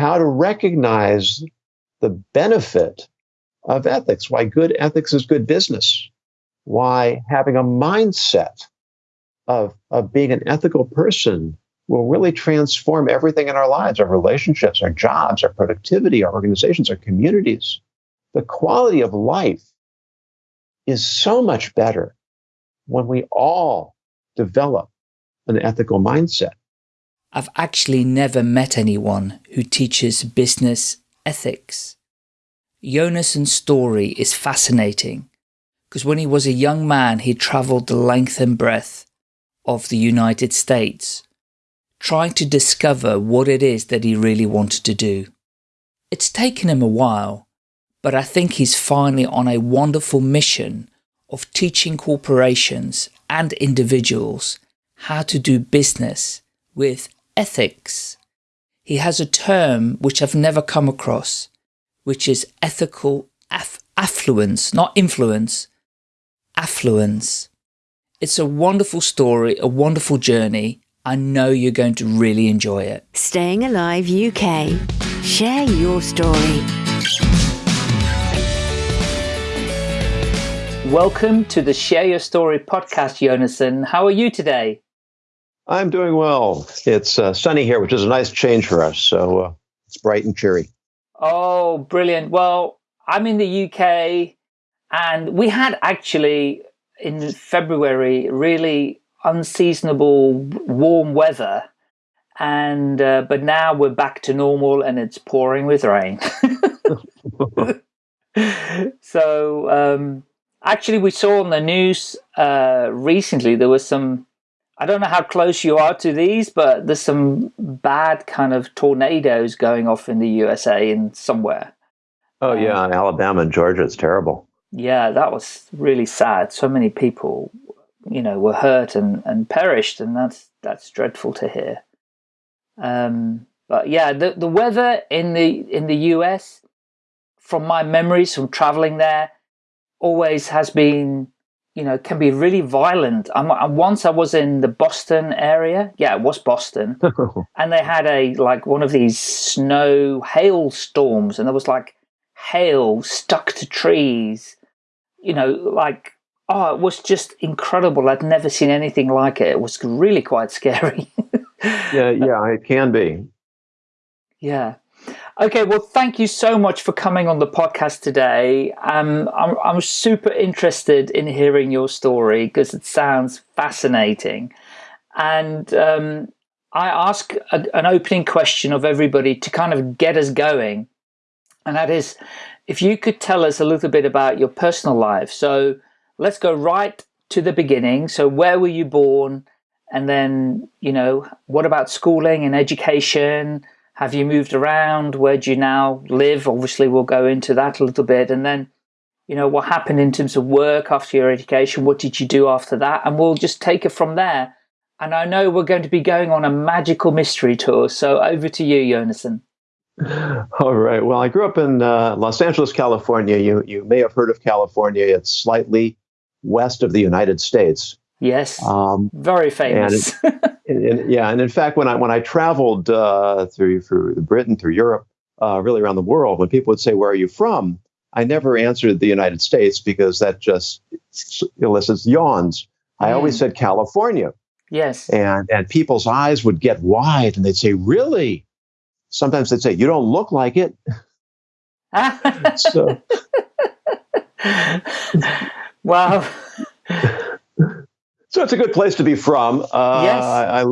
how to recognize the benefit of ethics, why good ethics is good business, why having a mindset of, of being an ethical person will really transform everything in our lives our relationships, our jobs, our productivity, our organizations, our communities. The quality of life is so much better when we all develop an ethical mindset. I've actually never met anyone who teaches business ethics. Yonason's story is fascinating because when he was a young man, he traveled the length and breadth of the United States, trying to discover what it is that he really wanted to do. It's taken him a while, but I think he's finally on a wonderful mission of teaching corporations and individuals how to do business with ethics. He has a term which I've never come across, which is ethical aff affluence, not influence, affluence. It's a wonderful story, a wonderful journey. I know you're going to really enjoy it. Staying Alive UK. Share your story. Welcome to the Share Your Story podcast, Yonason. How are you today? I'm doing well. It's uh, sunny here, which is a nice change for us. So uh, it's bright and cheery. Oh, brilliant. Well, I'm in the UK and we had actually in February really unseasonable warm weather. And, uh, but now we're back to normal and it's pouring with rain. so, um, actually we saw on the news, uh, recently there was some I don't know how close you are to these, but there's some bad kind of tornadoes going off in the USA and somewhere. Oh yeah, um, in Alabama and Georgia, it's terrible. Yeah, that was really sad. So many people, you know, were hurt and, and perished, and that's that's dreadful to hear. Um, but yeah, the the weather in the in the US, from my memories from traveling there, always has been you know, can be really violent. I'm, I'm, once I was in the Boston area. Yeah, it was Boston. and they had a, like one of these snow hail storms and there was like hail stuck to trees, you know, like, oh, it was just incredible. I'd never seen anything like it. It was really quite scary. yeah, yeah, it can be. Yeah. Okay, well, thank you so much for coming on the podcast today. Um, I'm, I'm super interested in hearing your story because it sounds fascinating. And um, I ask a, an opening question of everybody to kind of get us going. And that is, if you could tell us a little bit about your personal life. So let's go right to the beginning. So where were you born? And then, you know, what about schooling and education? Have you moved around? Where do you now live? Obviously, we'll go into that a little bit. And then, you know, what happened in terms of work after your education? What did you do after that? And we'll just take it from there. And I know we're going to be going on a magical mystery tour. So over to you, Yonason. All right. Well, I grew up in uh, Los Angeles, California. You you may have heard of California. It's slightly west of the United States. Yes. Um, very famous. And, and, yeah, and in fact, when I when I traveled uh, through through Britain, through Europe, uh, really around the world, when people would say, "Where are you from?" I never answered the United States because that just elicits yawns. Mm. I always said California. Yes. And and people's eyes would get wide, and they'd say, "Really?" Sometimes they'd say, "You don't look like it." so. wow so it's a good place to be from. Uh, yes. I, I,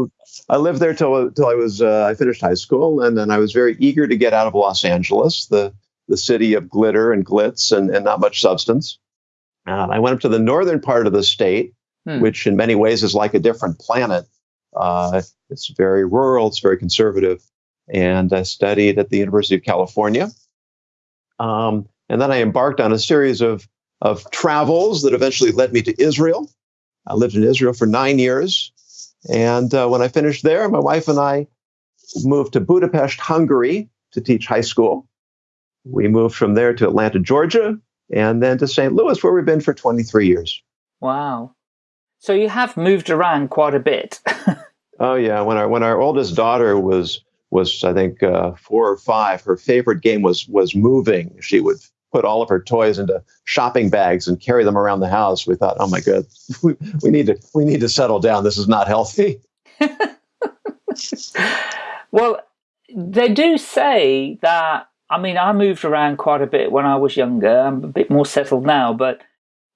I lived there till till I was uh, I finished high school, and then I was very eager to get out of Los Angeles, the the city of glitter and glitz and, and not much substance. Uh, I went up to the northern part of the state, hmm. which in many ways is like a different planet. Uh, it's very rural, it's very conservative, and I studied at the University of California. Um, and then I embarked on a series of of travels that eventually led me to Israel I lived in Israel for nine years. And uh, when I finished there, my wife and I moved to Budapest, Hungary to teach high school. We moved from there to Atlanta, Georgia, and then to St. Louis, where we've been for 23 years. Wow. So you have moved around quite a bit. oh yeah, when our when our oldest daughter was was I think uh, four or five. Her favorite game was was moving. She would put all of her toys into shopping bags and carry them around the house. We thought, oh my god, we, we need to we need to settle down. This is not healthy. well, they do say that. I mean, I moved around quite a bit when I was younger. I'm a bit more settled now, but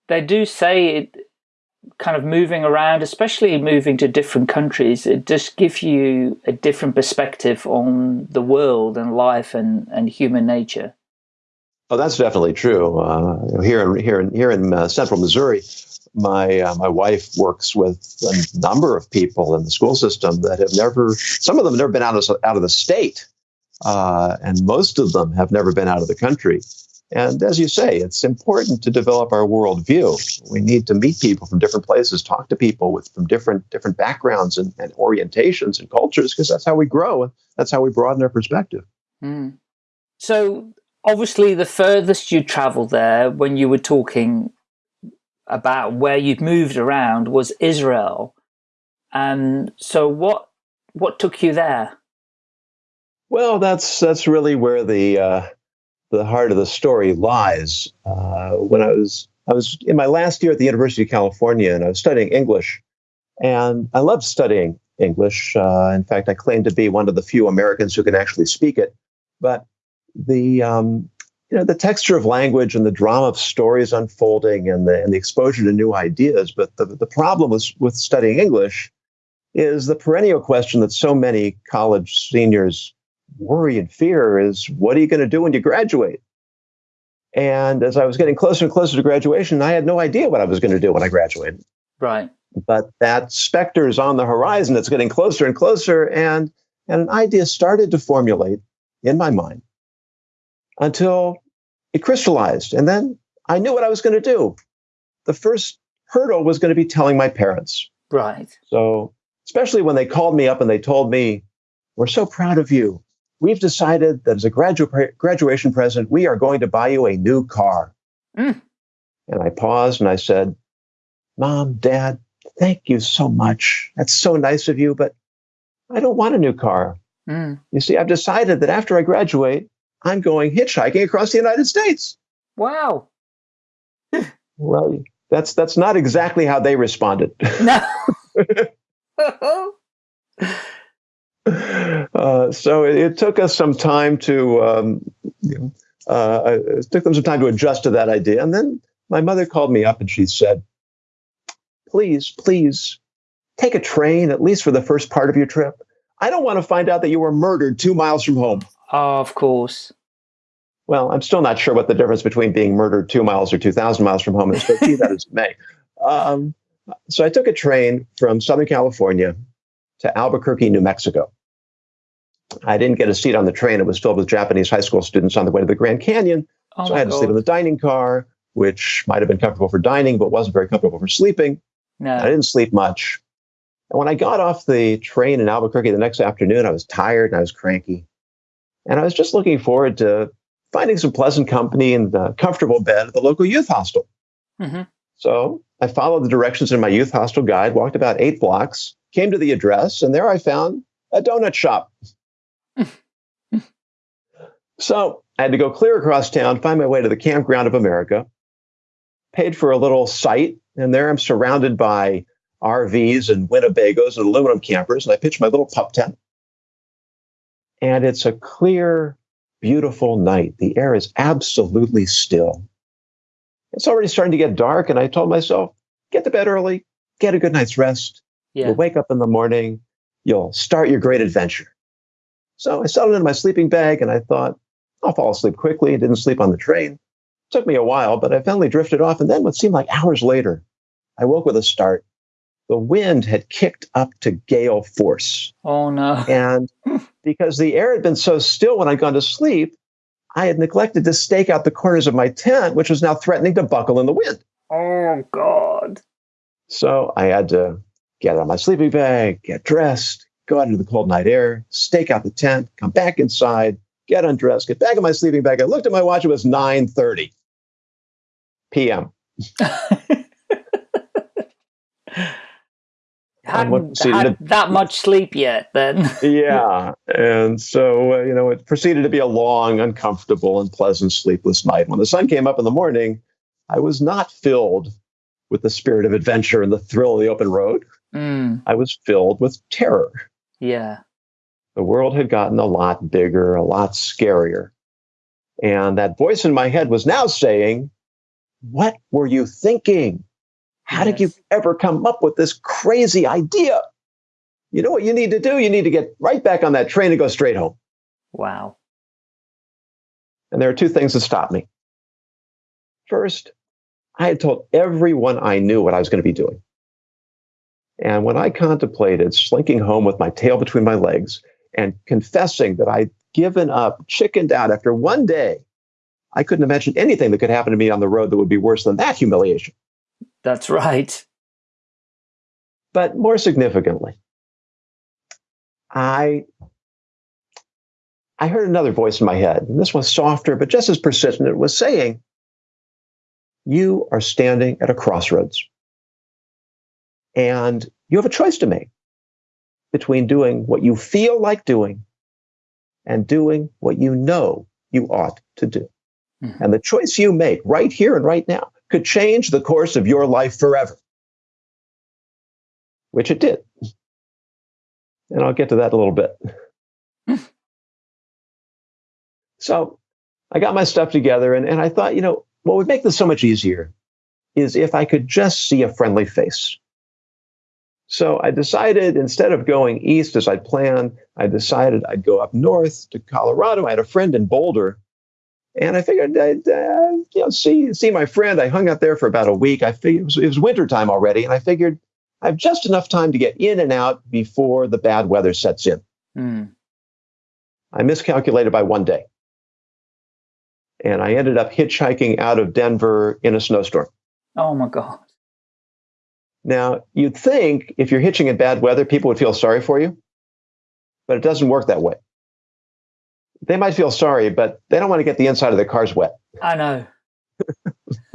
they do say it kind of moving around, especially moving to different countries, it just gives you a different perspective on the world and life and, and human nature. Oh, that's definitely true. Uh, here in here in here in uh, central Missouri, my uh, my wife works with a number of people in the school system that have never. Some of them have never been out of out of the state, uh, and most of them have never been out of the country. And as you say, it's important to develop our worldview. We need to meet people from different places, talk to people with from different different backgrounds and, and orientations and cultures, because that's how we grow and that's how we broaden our perspective. Mm. So obviously, the furthest you traveled there, when you were talking about where you'd moved around, was Israel. And so, what what took you there? Well, that's that's really where the uh, the heart of the story lies. Uh, when I was I was in my last year at the University of California, and I was studying English, and I loved studying English. Uh, in fact, I claim to be one of the few Americans who can actually speak it. But the um, you know the texture of language and the drama of stories unfolding and the and the exposure to new ideas. But the the problem with with studying English is the perennial question that so many college seniors worry and fear is what are you going to do when you graduate? And as I was getting closer and closer to graduation, I had no idea what I was going to do when I graduated. Right. But that specter is on the horizon. It's getting closer and closer. And, and an idea started to formulate in my mind until it crystallized. And then I knew what I was going to do. The first hurdle was going to be telling my parents. Right. So, especially when they called me up and they told me, We're so proud of you we've decided that as a gradu- graduation present, we are going to buy you a new car. Mm. And I paused and I said, Mom, Dad, thank you so much. That's so nice of you, but I don't want a new car. Mm. You see, I've decided that after I graduate, I'm going hitchhiking across the United States. Wow. well, that's that's not exactly how they responded. No. Uh, so it, it, took us some time to, um, you uh, it took them some time to adjust to that idea. And then my mother called me up and she said, please, please take a train, at least for the first part of your trip. I don't want to find out that you were murdered two miles from home. Of course. Well, I'm still not sure what the difference between being murdered two miles or 2,000 miles from home is, but be that as it may. Um, so I took a train from Southern California to Albuquerque, New Mexico. I didn't get a seat on the train. It was filled with Japanese high school students on the way to the Grand Canyon. Oh so I had to sleep in the dining car, which might have been comfortable for dining, but wasn't very comfortable for sleeping. No. I didn't sleep much. And when I got off the train in Albuquerque the next afternoon, I was tired and I was cranky. And I was just looking forward to finding some pleasant company and a comfortable bed at the local youth hostel. Mm-hmm. So I followed the directions in my youth hostel guide, walked about eight blocks, came to the address, and there I found a donut shop. so I had to go clear across town, find my way to the Campground of America, paid for a little site, and there I'm surrounded by RVs and Winnebagos and aluminum campers, and I pitched my little pup tent. And it's a clear, beautiful night. The air is absolutely still. It's already starting to get dark, and I told myself, get to bed early, get a good night's rest, yeah. You'll wake up in the morning, you'll start your great adventure. So I settled into my sleeping bag and I thought, I'll fall asleep quickly. I didn't sleep on the train. It took me a while, but I finally drifted off. And then what seemed like hours later, I woke with a start. The wind had kicked up to gale force. Oh, no. And because the air had been so still when I'd gone to sleep, I had neglected to stake out the corners of my tent, which was now threatening to buckle in the wind. Oh, God. So I had to get out of my sleeping bag, get dressed, go out into the cold night air, stake out the tent, come back inside, get undressed, get back in my sleeping bag. I looked at my watch, it was 9:30 p.m. Hadn't had to, that much sleep yet, then. yeah, and so uh, you know it proceeded to be a long, uncomfortable, and pleasant sleepless night. When the sun came up in the morning, I was not filled with the spirit of adventure and the thrill of the open road. Mm. I was filled with terror. Yeah. The world had gotten a lot bigger, a lot scarier. And that voice in my head was now saying, What were you thinking? How yes. did you ever come up with this crazy idea? You know what you need to do? You need to get right back on that train and go straight home. Wow. And there are two things that stopped me. First, I had told everyone I knew what I was going to be doing. And when I contemplated slinking home with my tail between my legs and confessing that I'd given up, chickened out after one day, I couldn't imagine anything that could happen to me on the road that would be worse than that humiliation. That's right. But more significantly, I I heard another voice in my head, and this was softer but just as persistent. It was saying, You are standing at a crossroads. And you have a choice to make between doing what you feel like doing and doing what you know you ought to do. Mm-hmm. And the choice you make right here and right now could change the course of your life forever, which it did. And I'll get to that a little bit. so I got my stuff together and, and I thought, you know, what would make this so much easier is if I could just see a friendly face. So I decided instead of going east as I'd planned, I decided I'd go up north to Colorado. I had a friend in Boulder, and I figured I'd uh, you know see see my friend. I hung out there for about a week. I figured it was, it was winter time already, and I figured I have just enough time to get in and out before the bad weather sets in. Mm. I miscalculated by one day, and I ended up hitchhiking out of Denver in a snowstorm. Oh my god! Now, you'd think if you're hitching in bad weather, people would feel sorry for you, but it doesn't work that way. They might feel sorry, but they don't want to get the inside of their cars wet. I know.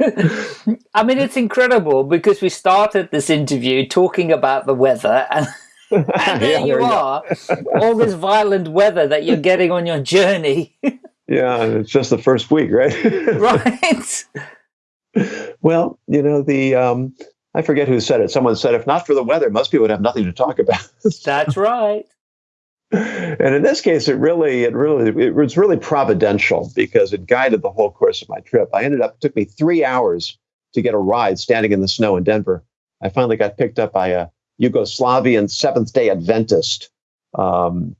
I mean, it's incredible because we started this interview talking about the weather, and, and there yeah, you there are, all this violent weather that you're getting on your journey. yeah, it's just the first week, right? right. Well, you know the um, I forget who said it. Someone said, if not for the weather, most people would have nothing to talk about. That's right. And in this case, it really, it really, it was really providential because it guided the whole course of my trip. I ended up, it took me three hours to get a ride standing in the snow in Denver. I finally got picked up by a Yugoslavian Seventh Day Adventist. Um,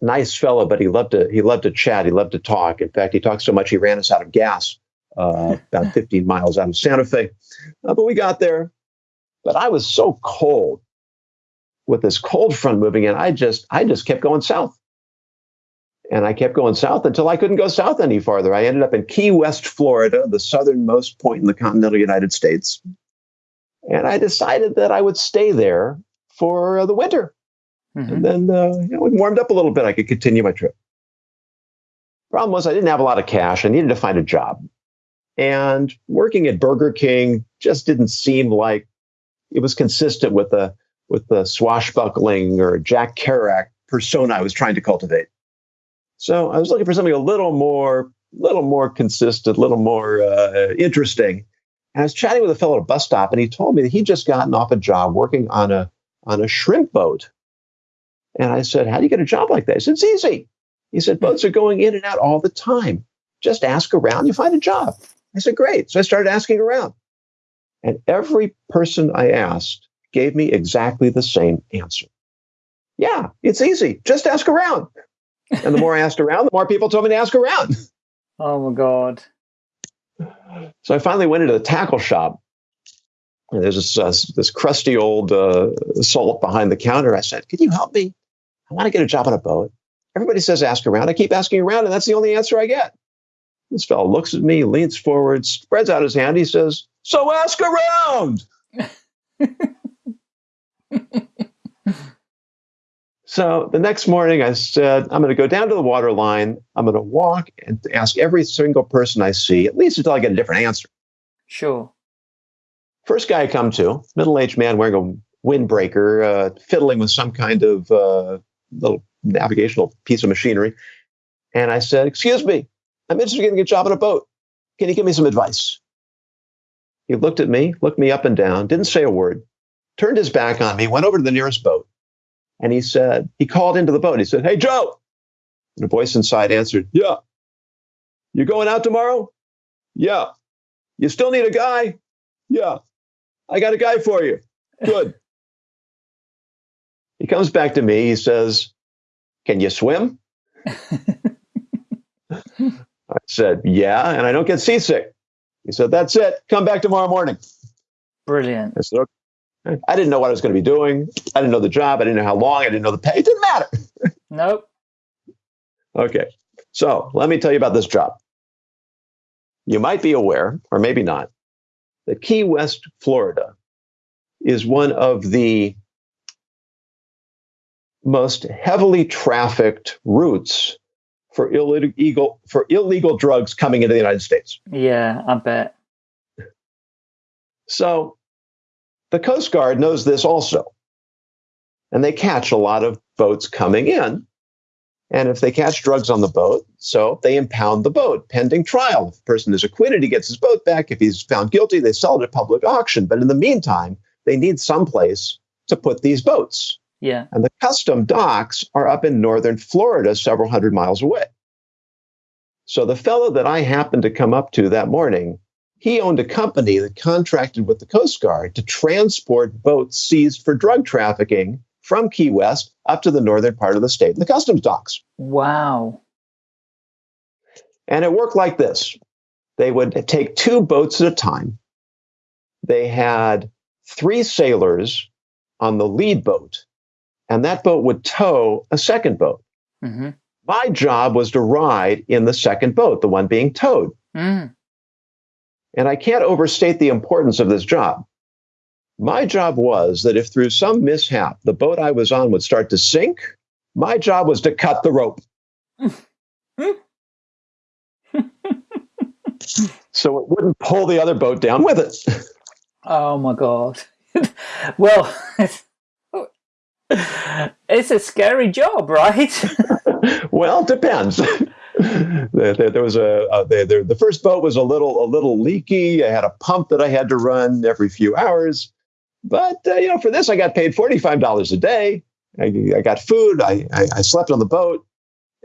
nice fellow, but he loved to he loved to chat. He loved to talk. In fact, he talked so much he ran us out of gas uh, about 15 miles out of Santa Fe. Uh, but we got there. But I was so cold with this cold front moving in. I just I just kept going south. And I kept going south until I couldn't go south any farther. I ended up in Key West, Florida, the southernmost point in the continental United States. And I decided that I would stay there for uh, the winter. Mm-hmm. And then uh, you know, it warmed up a little bit. I could continue my trip. Problem was, I didn't have a lot of cash. I needed to find a job. And working at Burger King just didn't seem like it was consistent with the with the swashbuckling or Jack Kerouac persona I was trying to cultivate. So I was looking for something a little more, little more consistent, a little more uh, interesting. And I was chatting with a fellow at a bus stop, and he told me that he'd just gotten off a job working on a on a shrimp boat. And I said, "How do you get a job like that?" He said, "It's easy." He said, "Boats are going in and out all the time. Just ask around, you find a job." I said, "Great." So I started asking around. And every person I asked gave me exactly the same answer. Yeah, it's easy. Just ask around. And the more I asked around, the more people told me to ask around. Oh my God. So I finally went into the tackle shop. And there's this, uh, this crusty old uh, salt behind the counter. I said, Can you help me? I want to get a job on a boat. Everybody says ask around. I keep asking around, and that's the only answer I get. This fellow looks at me, leans forward, spreads out his hand. He says, so ask around. so the next morning, I said, I'm going to go down to the water line. I'm going to walk and ask every single person I see, at least until I get a different answer. Sure. First guy I come to, middle aged man wearing a windbreaker, uh, fiddling with some kind of uh, little navigational piece of machinery. And I said, Excuse me, I'm interested in getting a job on a boat. Can you give me some advice? He looked at me, looked me up and down, didn't say a word, turned his back on me, went over to the nearest boat, and he said, he called into the boat. He said, Hey, Joe. And a voice inside answered, Yeah. You going out tomorrow? Yeah. You still need a guy? Yeah. I got a guy for you. Good. he comes back to me. He says, Can you swim? I said, Yeah. And I don't get seasick. He said, That's it. Come back tomorrow morning. Brilliant. I said, okay. I didn't know what I was going to be doing. I didn't know the job. I didn't know how long. I didn't know the pay. It didn't matter. Nope. Okay. So let me tell you about this job. You might be aware, or maybe not, that Key West, Florida is one of the most heavily trafficked routes for illegal for illegal drugs coming into the United States. Yeah, I bet. So the Coast Guard knows this also. And they catch a lot of boats coming in. And if they catch drugs on the boat, so they impound the boat pending trial. If the person is acquitted, he gets his boat back. If he's found guilty, they sell it at public auction. But in the meantime, they need some place to put these boats. Yeah. And the custom docks are up in northern Florida, several hundred miles away. So the fellow that I happened to come up to that morning, he owned a company that contracted with the Coast Guard to transport boats seized for drug trafficking from Key West up to the northern part of the state, the customs docks. Wow. And it worked like this they would take two boats at a time. They had three sailors on the lead boat, and that boat would tow a second boat. Mm-hmm. My job was to ride in the second boat, the one being towed. Mm. And I can't overstate the importance of this job. My job was that if through some mishap the boat I was on would start to sink, my job was to cut the rope. so it wouldn't pull the other boat down with it. Oh my god. well, it's a scary job, right? well, depends. There, there, was a, a there, the first boat was a little a little leaky. I had a pump that I had to run every few hours, but uh, you know, for this I got paid forty five dollars a day. I, I got food. I, I, I slept on the boat,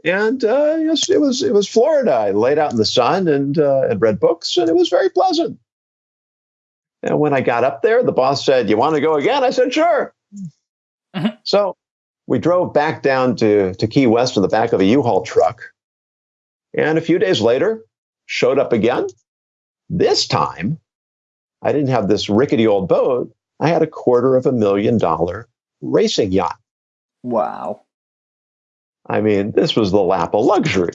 and uh, yes, it was it was Florida. I laid out in the sun and uh, and read books, and it was very pleasant. And when I got up there, the boss said, "You want to go again?" I said, "Sure." Mhm. So we drove back down to, to Key West in the back of a U-Haul truck. And a few days later, showed up again. This time, I didn't have this rickety old boat. I had a quarter of a million dollar racing yacht. wow. I mean, this was the lap of luxury.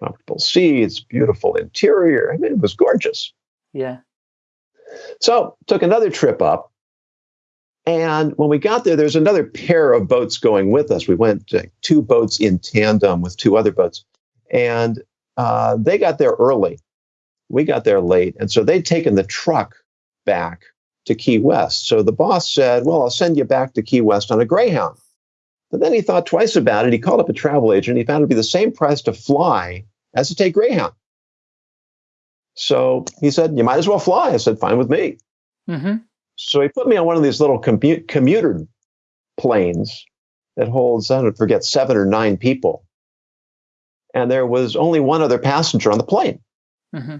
Comfortable seats, beautiful interior. I mean, it was gorgeous. Yeah. So took another trip up. And when we got there, there's another pair of boats going with us. We went uh, two boats in tandem with two other boats. And uh, they got there early. We got there late. And so they'd taken the truck back to Key West. So the boss said, Well, I'll send you back to Key West on a Greyhound. But then he thought twice about it. He called up a travel agent. He found it would be the same price to fly as to take Greyhound. So he said, You might as well fly. I said, Fine with me. Mm-hmm. So he put me on one of these little commu- commuter planes that holds, I don't forget, seven or nine people. And there was only one other passenger on the plane. Mm-hmm.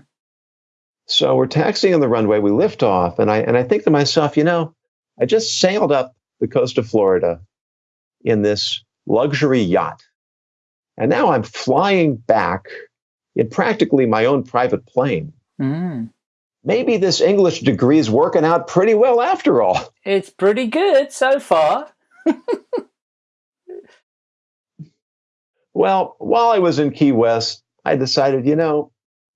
So we're taxiing on the runway. We lift off, and I and I think to myself, you know, I just sailed up the coast of Florida in this luxury yacht, and now I'm flying back in practically my own private plane. Mm. Maybe this English degree is working out pretty well after all. It's pretty good so far. Well, while I was in Key West, I decided, you know,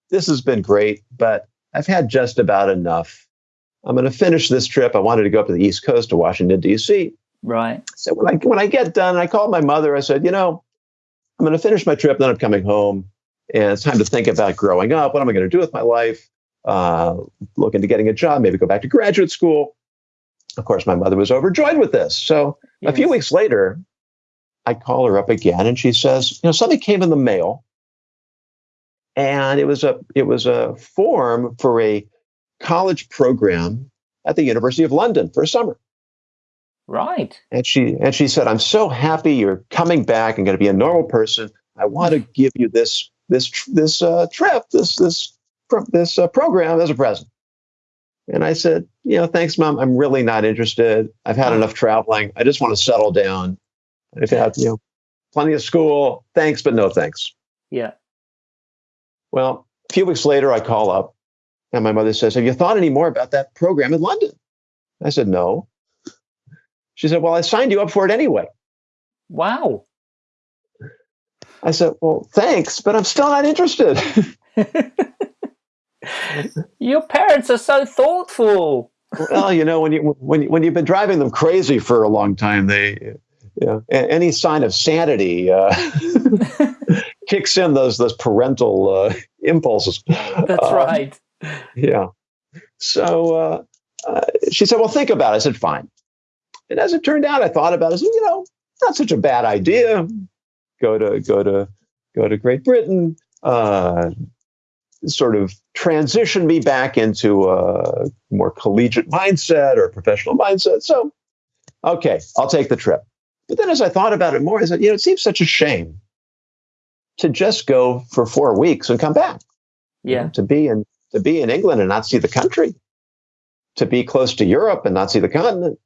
this has been great, but I've had just about enough. I'm going to finish this trip. I wanted to go up to the East Coast to Washington, D.C. Right. So when I, when I get done, I called my mother. I said, you know, I'm going to finish my trip, then I'm coming home. And it's time to think about growing up. What am I going to do with my life? Uh, look into getting a job, maybe go back to graduate school. of course, my mother was overjoyed with this. So yes. a few weeks later, I call her up again, and she says, "You know, something came in the mail, and it was a it was a form for a college program at the University of London for a summer." Right. And she and she said, "I'm so happy you're coming back and going to be a normal person. I want to give you this this this uh, trip, this this this uh, program as a present." And I said, "You know, thanks, mom. I'm really not interested. I've had enough traveling. I just want to settle down. I've had you know plenty of school. Thanks, but no thanks." Yeah. Well, a few weeks later, I call up, and my mother says, "Have you thought any more about that program in London?" I said, "No." She said, Well, I signed you up for it anyway. Wow. I said, Well, thanks, but I'm still not interested. Your parents are so thoughtful. well, you know, when you when when you've been driving them crazy for a long time, they know, any sign of sanity uh, kicks in those those parental uh, impulses. That's um, right. Yeah. So uh, uh, she said, "Well, think about it." I said, "Fine." And as it turned out, I thought about it. I said, you know, not such a bad idea. Go to go to go to Great Britain. Uh, sort of transition me back into a more collegiate mindset or professional mindset. So, okay, I'll take the trip. But then as I thought about it more, I said, you know, it seems such a shame to just go for four weeks and come back. Yeah. You know, to be in to be in England and not see the country. To be close to Europe and not see the continent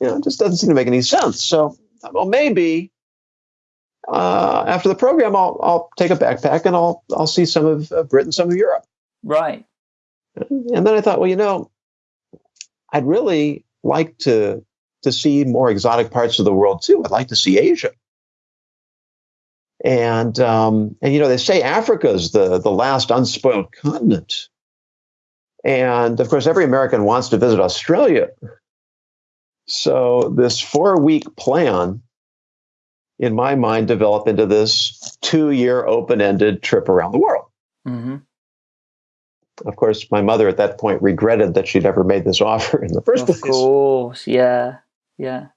you know, it just doesn't seem to make any sense. So, well, maybe uh, after the program, I'll I'll take a backpack and I'll I'll see some of uh, Britain, some of Europe. Right. And then I thought, well, you know, I'd really like to to see more exotic parts of the world too. I'd like to see Asia. And um, and you know, they say Africa's the the last unspoiled continent. And of course, every American wants to visit Australia. So this four week plan, in my mind, developed into this two year open ended trip around the world. Mm-hmm. Of course, my mother at that point regretted that she'd ever made this offer in the first of place. Of course, yeah, yeah.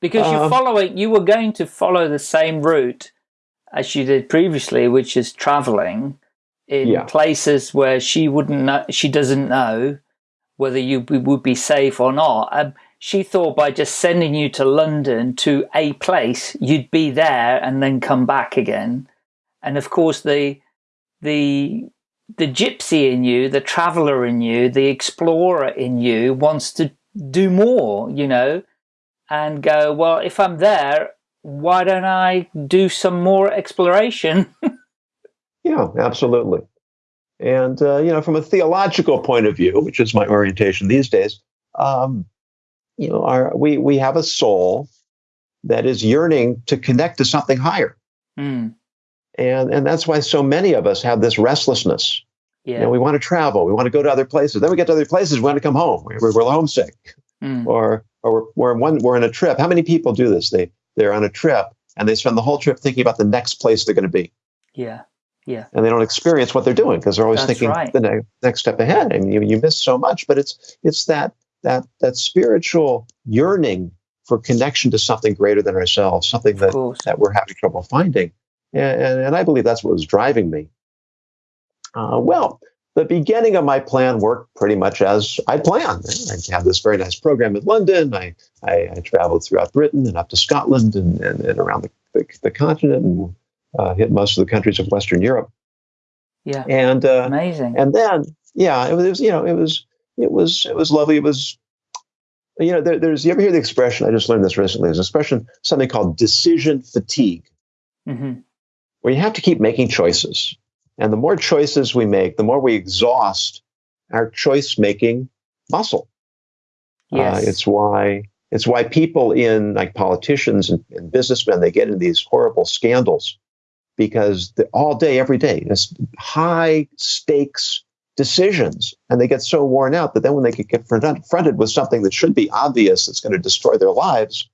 Because you're um, following, you were going to follow the same route as you did previously, which is traveling in yeah. places where she wouldn't know, she doesn't know whether you would be safe or not. Um, she thought by just sending you to London to a place, you'd be there and then come back again. And of course, the, the, the gypsy in you, the traveler in you, the explorer in you wants to do more, you know, and go, well, if I'm there, why don't I do some more exploration? yeah, absolutely. And, uh, you know, from a theological point of view, which is my orientation these days, um, you know, our, we, we have a soul that is yearning to connect to something higher. Mm. And, and that's why so many of us have this restlessness. Yeah. You know, we want to travel. We want to go to other places. Then we get to other places. We want to come home. We're, we're homesick. Mm. Or, or we're, we're, one, we're on a trip. How many people do this? They, they're on a trip and they spend the whole trip thinking about the next place they're going to be. Yeah. Yeah. And they don't experience what they're doing because they're always That's thinking right. the ne- next step ahead. I mean, you, you miss so much, but it's, it's that that that spiritual yearning for connection to something greater than ourselves, something that, that we're having trouble finding. And, and, and I believe that's what was driving me. Uh, well, the beginning of my plan worked pretty much as I planned. I had this very nice program in London. I, I, I traveled throughout Britain and up to Scotland and, and, and around the, the, the, continent and uh, hit most of the countries of Western Europe. Yeah. And uh, amazing. And then, yeah, it was, it was, you know, it was it was it was lovely. It was you know there, there's you ever hear the expression? I just learned this recently. There's an expression something called decision fatigue, mm-hmm. where you have to keep making choices, and the more choices we make, the more we exhaust our choice making muscle. Uh, yes. Uh, it's why it's why people in like politicians and, and businessmen they get in these horrible scandals because the, all day every day this high stakes decisions and they get so worn out that then when they get confronted with something that should be obvious that's going to destroy their lives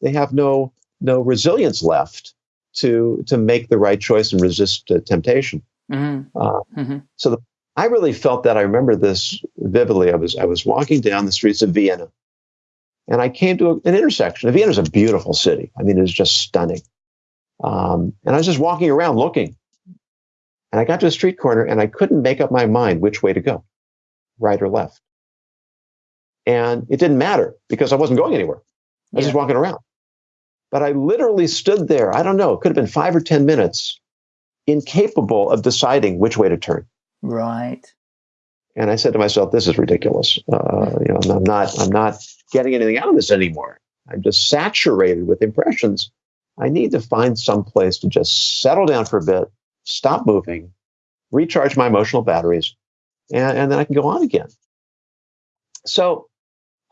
they have no no resilience left to to make the right choice and resist uh, temptation mm-hmm. Uh, mm-hmm. so the, i really felt that i remember this vividly i was i was walking down the streets of vienna And I came to an intersection. Vienna is a beautiful city. I mean, it's just stunning. Um, and I was just walking around looking. And I got to a street corner and I couldn't make up my mind which way to go, right or left. And it didn't matter because I wasn't going anywhere. I was yeah. just walking around. But I literally stood there. I don't know, it could have been five or 10 minutes, incapable of deciding which way to turn. Right. And I said to myself, "This is ridiculous. Uh, you know, I'm not. I'm not getting anything out of this anymore. I'm just saturated with impressions. I need to find some place to just settle down for a bit, stop moving, recharge my emotional batteries, and, and then I can go on again." So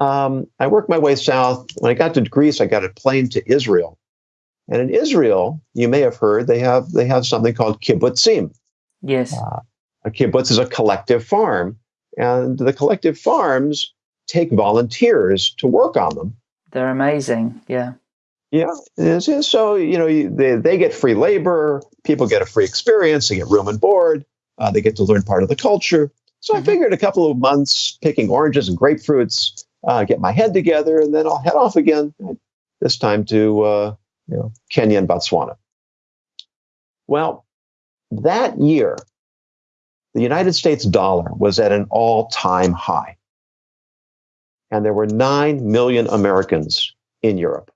um, I worked my way south. When I got to Greece, I got a plane to Israel. And in Israel, you may have heard they have they have something called kibbutzim. Yes. Uh, a kibbutz is a collective farm, and the collective farms take volunteers to work on them. They're amazing. Yeah. Yeah. So, you know, they, they get free labor, people get a free experience, they get room and board, uh, they get to learn part of the culture. So mm-hmm. I figured a couple of months picking oranges and grapefruits, uh, get my head together, and then I'll head off again, this time to uh, you know, Kenya and Botswana. Well, that year, the United States dollar was at an all time high. And there were 9 million Americans in Europe.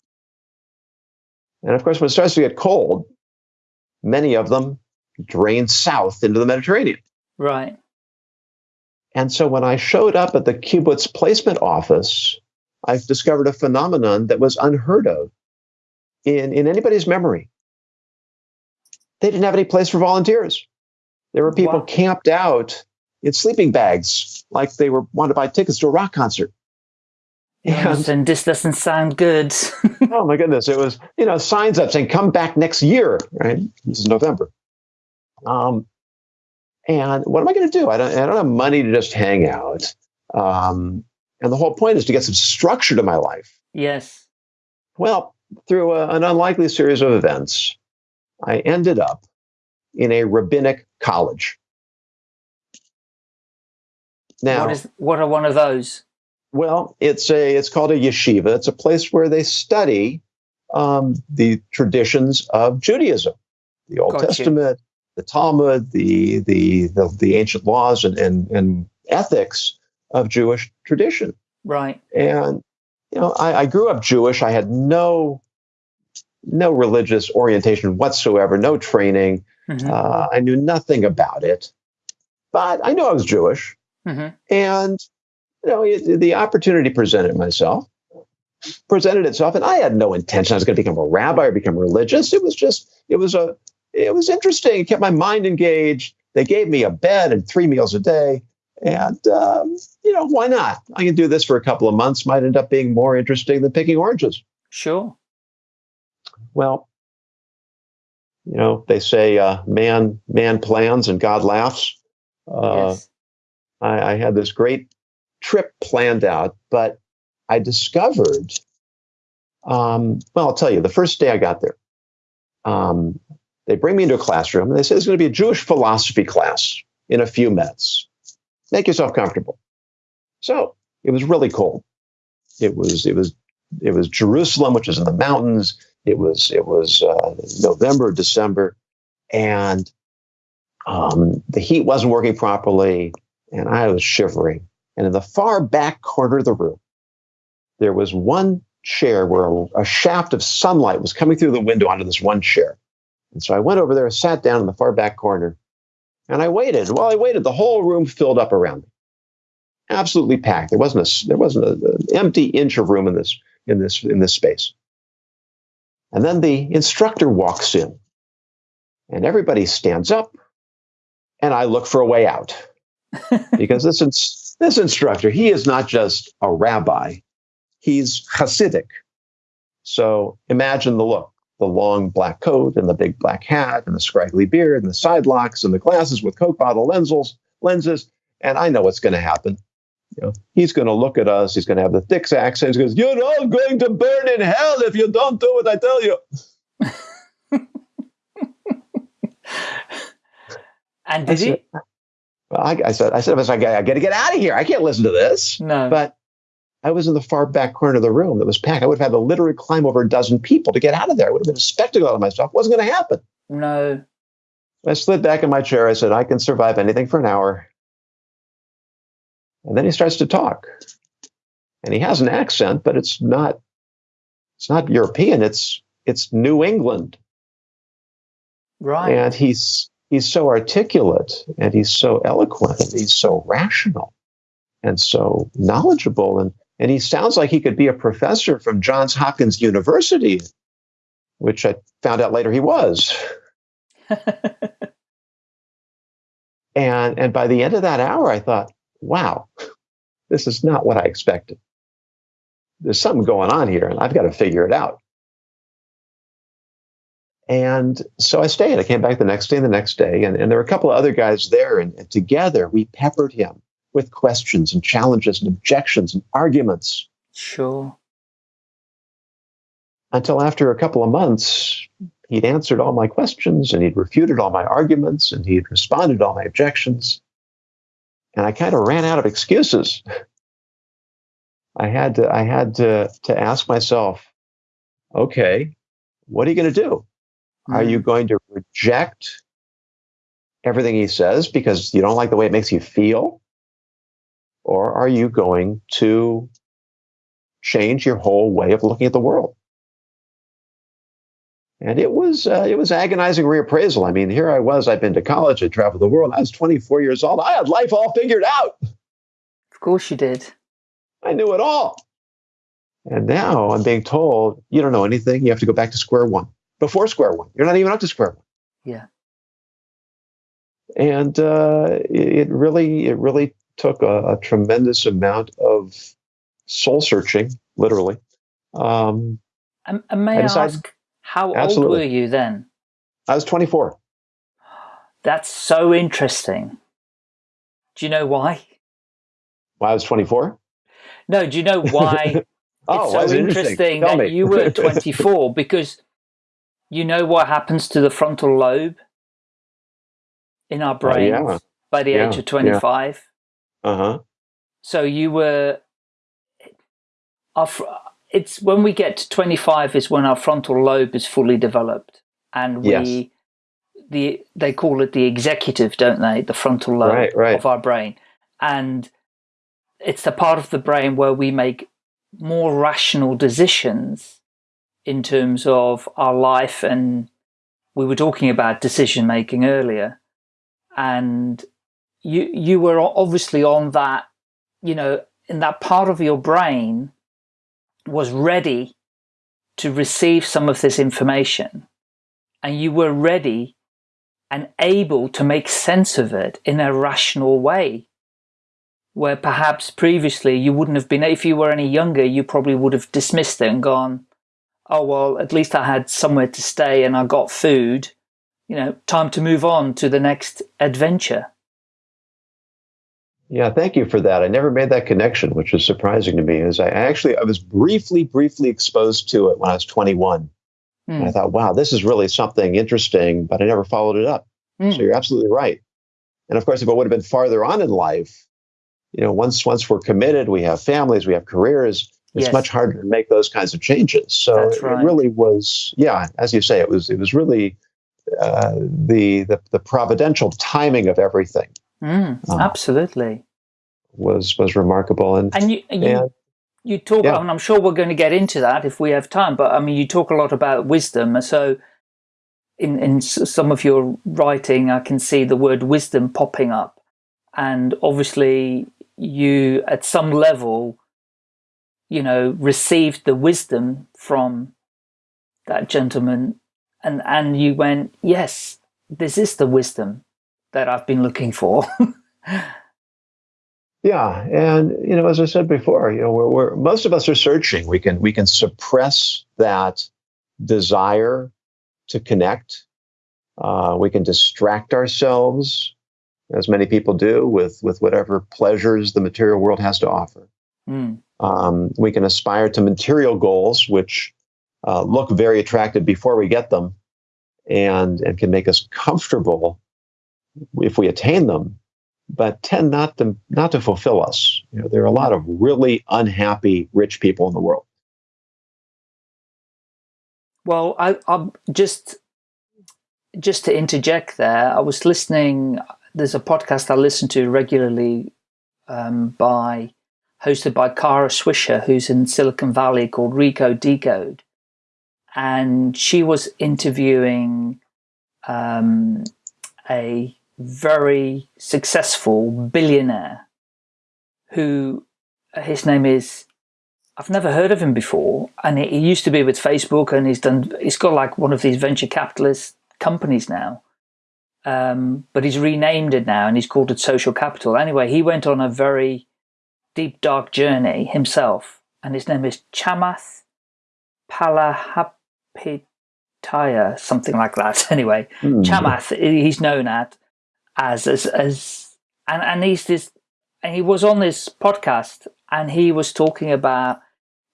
And of course, when it starts to get cold, many of them drain south into the Mediterranean. Right. And so when I showed up at the kibbutz placement office, I discovered a phenomenon that was unheard of in, in anybody's memory. They didn't have any place for volunteers. There were people wow. camped out in sleeping bags, like they were wanted to buy tickets to a rock concert. And, and this doesn't sound good. oh my goodness! It was you know signs up saying "Come back next year." Right? This is November. Um, and what am I going to do? I don't. I don't have money to just hang out. Um, and the whole point is to get some structure to my life. Yes. Well, through a, an unlikely series of events, I ended up in a rabbinic college. Now, what, is, what are one of those? Well, it's a it's called a yeshiva. It's a place where they study um, the traditions of Judaism, the Old Got Testament, the Talmud, the, the the the ancient laws and, and and ethics of Jewish tradition. Right. And you know, I, I grew up Jewish. I had no no religious orientation whatsoever, no training. Mm-hmm. Uh, I knew nothing about it, but I knew I was Jewish, mm-hmm. and you know it, the opportunity presented myself, presented itself, and I had no intention I was going to become a rabbi or become religious. It was just it was a it was interesting. It kept my mind engaged. They gave me a bed and three meals a day. And, um, you know, why not? I can do this for a couple of months, might end up being more interesting than picking oranges. Sure. Well, you know, they say uh, man man plans and God laughs. Uh, yes. I, I had this great trip planned out, but I discovered. Um, well, I'll tell you, the first day I got there, um, they bring me into a classroom and they say it's going to be a Jewish philosophy class in a few minutes. Make yourself comfortable. So it was really cold. It was it was it was Jerusalem, which is in the mountains. It was it was uh, November, December, and um, the heat wasn't working properly, and I was shivering. And in the far back corner of the room, there was one chair where a, a shaft of sunlight was coming through the window onto this one chair. And so I went over there, sat down in the far back corner, and I waited. While I waited, the whole room filled up around me, absolutely packed. There wasn't a there wasn't a, an empty inch of room in this in this in this space. And then the instructor walks in, and everybody stands up, and I look for a way out. because this, ins- this instructor, he is not just a rabbi, he's Hasidic. So imagine the look the long black coat and the big black hat and the scraggly beard and the side locks and the glasses with Coke bottle lenses, lenses. And I know what's going to happen. You know, he's going to look at us. He's going to have the thick accent. He goes, "You're all going to burn in hell if you don't do what I tell you." and did I he? well, I, I, said, I said, I, I got to get out of here. I can't listen to this. No. But I was in the far back corner of the room that was packed. I would have had to literally climb over a dozen people to get out of there. It would have been a spectacle out of myself. It wasn't going to happen. No. I slid back in my chair. I said, I can survive anything for an hour. And then he starts to talk. And he has an accent, but it's not it's not European, it's it's New England. Right. And he's he's so articulate and he's so eloquent and he's so rational and so knowledgeable and and he sounds like he could be a professor from Johns Hopkins University, which I found out later he was. and and by the end of that hour, I thought, wow, this is not what I expected. There's something going on here, and I've got to figure it out. And so I stayed. I came back the next day and the next day, and, and there were a couple of other guys there, and, and together we peppered him with questions and challenges and objections and arguments. Sure. Until after a couple of months, he'd answered all my questions and he'd refuted all my arguments and he'd responded to all my objections. And I kind of ran out of excuses. I had to I had to to ask myself, okay, what are you going to do? Mm. Are you going to reject everything he says because you don't like the way it makes you feel? Or are you going to change your whole way of looking at the world? And it was uh, it was agonizing reappraisal. I mean, here I was. I'd been to college. I traveled the world. I was 24 years old. I had life all figured out. Of course, you did. I knew it all. And now I'm being told you don't know anything. You have to go back to square one. Before square one, you're not even up to square one. Yeah. And uh, it really, it really took a, a tremendous amount of soul searching, literally. Um, and, and may I, I ask, how absolutely. old were you then? I was 24. That's so interesting. Do you know why? Why I was 24? No, do you know why oh, it's so interesting, that you were 24? because you know what happens to the frontal lobe in our brains uh, yeah. by the yeah. age of 25? Uh huh. So you were. Our, it's when we get to 25 is when our frontal lobe is fully developed, and we. Yes. The, they call it the executive, don't they? The frontal lobe right, right. of our brain. And it's the part of the brain where we make more rational decisions in terms of our life and we were talking about decision making earlier and you you were obviously on that, you know, in that part of your brain was ready to receive some of this information. And you were ready and able to make sense of it in a rational way where perhaps previously you wouldn't have been if you were any younger you probably would have dismissed it and gone oh well at least i had somewhere to stay and i got food. You know time to move on to the next adventure yeah, thank you for that. I never made that connection, which was surprising to me. As I actually, I was briefly, briefly exposed to it when I was 21. Mm. And I hmm. thought, wow, this is really something interesting, but I never followed it up. Mm. So you're absolutely right. And of course, if it would have been farther on in life, you know, once once we're committed, we have families, we have careers. It's yes. much harder to make those kinds of changes. So right. it really was, yeah, as you say, it was it was really uh, the, the the providential timing of everything Mm, uh, absolutely. Was was remarkable, and and you you, and, you talk. Yeah. and I'm sure we're going to get into that if we have time. But I mean, you talk a lot about wisdom. So, in in some of your writing, I can see the word wisdom popping up, and obviously, you at some level, you know, received the wisdom from that gentleman, and and you went, yes, this is the wisdom that I've been looking for. yeah, and you know, as I said before, you know, we're, we're, most of us are searching. We can we can suppress that desire to connect. Uh, we can distract ourselves, as many people do, with with whatever pleasures the material world has to offer. Mm. Um, we can aspire to material goals, which uh, look very attractive before we get them, and and can make us comfortable if we attain them, but tend not to not to fulfill us. You know, there are a lot of really unhappy rich people in the world. Well, I, I'm just just to interject there. I was listening. There's a podcast I listen to regularly um, by hosted by Kara Swisher, who's in Silicon Valley, called Recode Decode, and she was interviewing um, a very successful billionaire who his name is I've never heard of him before and he, used to be with Facebook and he's done he's got like one of these venture capitalist companies now. Um, but he's renamed it now and he's called it social capital. Anyway he went on a very deep dark journey himself and his name is Chamath Palihapitiya something like that. Anyway mm. Chamath he's known at as as as and and he's this and he was on this podcast and he was talking about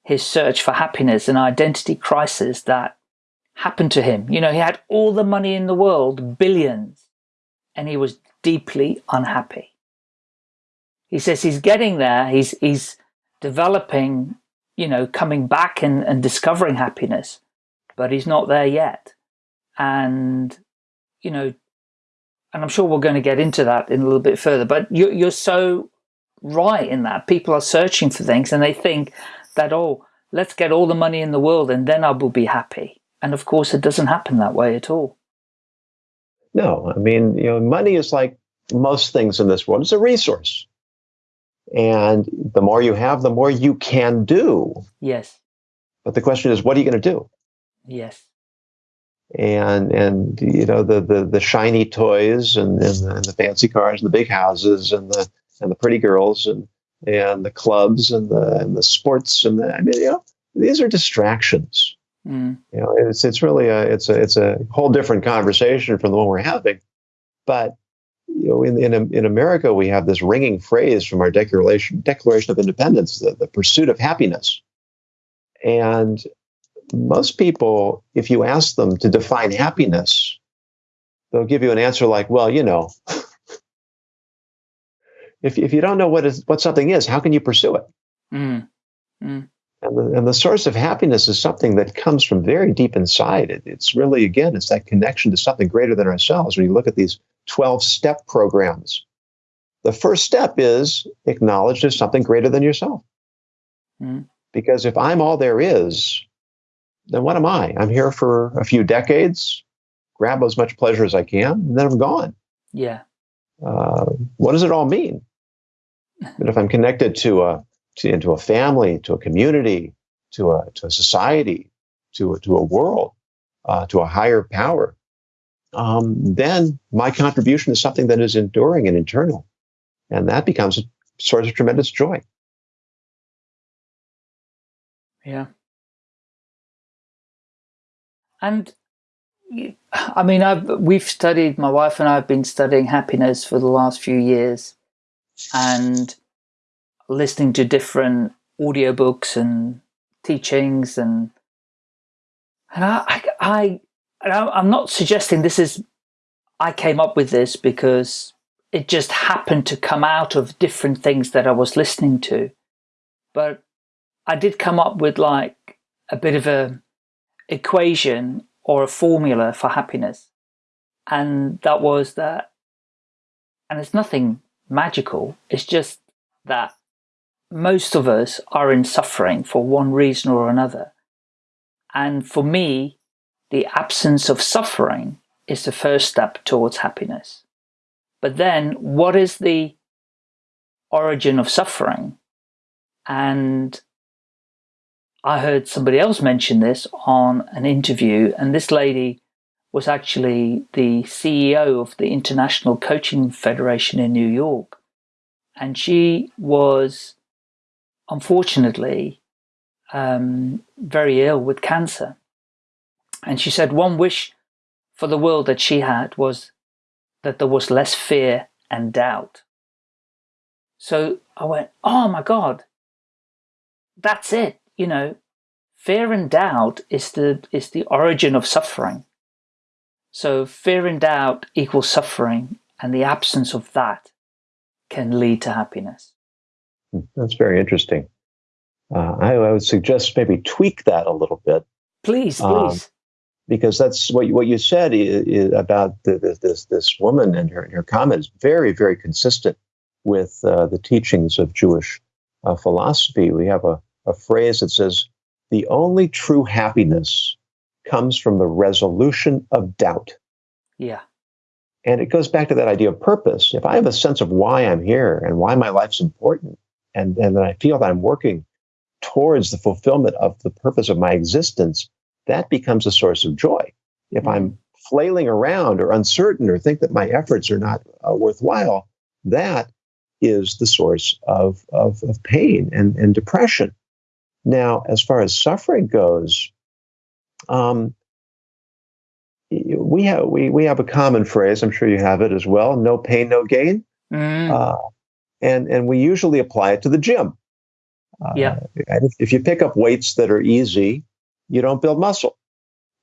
his search for happiness and identity crisis that happened to him. You know, he had all the money in the world, billions, and he was deeply unhappy. He says he's getting there, he's he's developing, you know, coming back and, and discovering happiness, but he's not there yet. And, you know, and I'm sure we're going to get into that in a little bit further, but you're, you're so right in that. People are searching for things and they think that, oh, let's get all the money in the world and then I will be happy. And of course, it doesn't happen that way at all. No, I mean, you know, money is like most things in this world, it's a resource. And the more you have, the more you can do. Yes. But the question is, what are you going to do? Yes and and you know the the, the shiny toys and, and the, and, the, fancy cars and the big houses and the and the pretty girls and and the clubs and the and the sports and the I mean you know these are distractions. Mm. You know it's it's really a it's a it's a whole different conversation from the one we're having, but you know in in in America we have this ringing phrase from our Declaration Declaration of Independence the, the pursuit of happiness, and most people, if you ask them to define happiness, they'll give you an answer like, well, you know, if, if you don't know what is what something is, how can you pursue it? Mm. Mm. And, the, and the source of happiness is something that comes from very deep inside. It, it's really, again, it's that connection to something greater than ourselves. When you look at these 12 step programs, the first step is acknowledge there's something greater than yourself. Mm. Because if I'm all there is, then what am I? I'm here for a few decades, grab as much pleasure as I can, and then I'm gone. Yeah. Uh, what does it all mean? But if I'm connected to a to, into a family, to a community, to a to a society, to a, to a world, uh, to a higher power, um, then my contribution is something that is enduring and internal, and that becomes a source of tremendous joy. Yeah. And I mean, I've, we've studied, my wife and I have been studying happiness for the last few years and listening to different audiobooks and teachings and, and I, I, I, I'm not suggesting this is, I came up with this because it just happened to come out of different things that I was listening to. But I did come up with like a bit of a equation or a formula for happiness. And that was that, and it's nothing magical, it's just that most of us are in suffering for one reason or another. And for me, the absence of suffering is the first step towards happiness. But then, what is the origin of suffering? And I heard somebody else mention this on an interview, and this lady was actually the CEO of the International Coaching Federation in New York. And she was, unfortunately, um, very ill with cancer. And she said one wish for the world that she had was that there was less fear and doubt. So I went, oh my God, that's it you know, fear and doubt is the, is the origin of suffering. So fear and doubt equals suffering and the absence of that can lead to happiness. Hmm, that's very interesting. Uh, I, I, would suggest maybe tweak that a little bit. Please, um, please. Um, because that's what, what you said is, is about the, the, this, this woman and her, her comment is very, very consistent with uh, the teachings of Jewish uh, philosophy. We have a, a phrase that says, the only true happiness comes from the resolution of doubt. Yeah. And it goes back to that idea of purpose. If I have a sense of why I'm here and why my life's important, and, and then I feel that I'm working towards the fulfillment of the purpose of my existence, that becomes a source of joy. If mm-hmm. I'm flailing around or uncertain or think that my efforts are not uh, worthwhile, that is the source of, of, of pain and, and depression. Now, as far as suffering goes, um, we have we, we have a common phrase. I'm sure you have it as well. No pain, no gain. Mm. Uh, and and we usually apply it to the gym. Uh, yeah. If, if you pick up weights that are easy, you don't build muscle.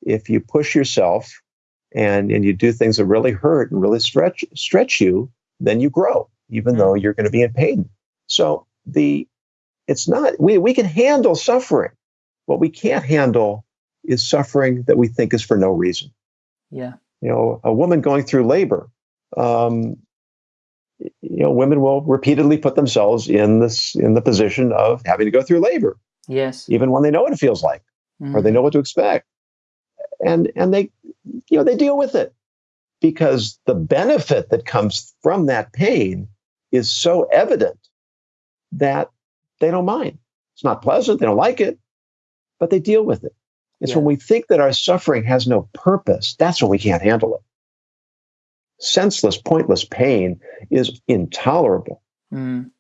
If you push yourself and and you do things that really hurt and really stretch stretch you, then you grow, even mm. though you're going to be in pain. So the it's not we we can handle suffering. What we can't handle is suffering that we think is for no reason. Yeah. You know, a woman going through labor, um, you know, women will repeatedly put themselves in this in the position of having to go through labor. Yes. Even when they know what it feels like, mm-hmm. or they mm-hmm. know what to expect, and and they, you know, they deal with it because the benefit that comes from that pain is so evident that they don't mind. It's not pleasant. They don't like it, but they deal with it. It's yeah. when we think that our suffering has no purpose, that's when we can't handle it. Senseless, pointless pain is intolerable. Mm.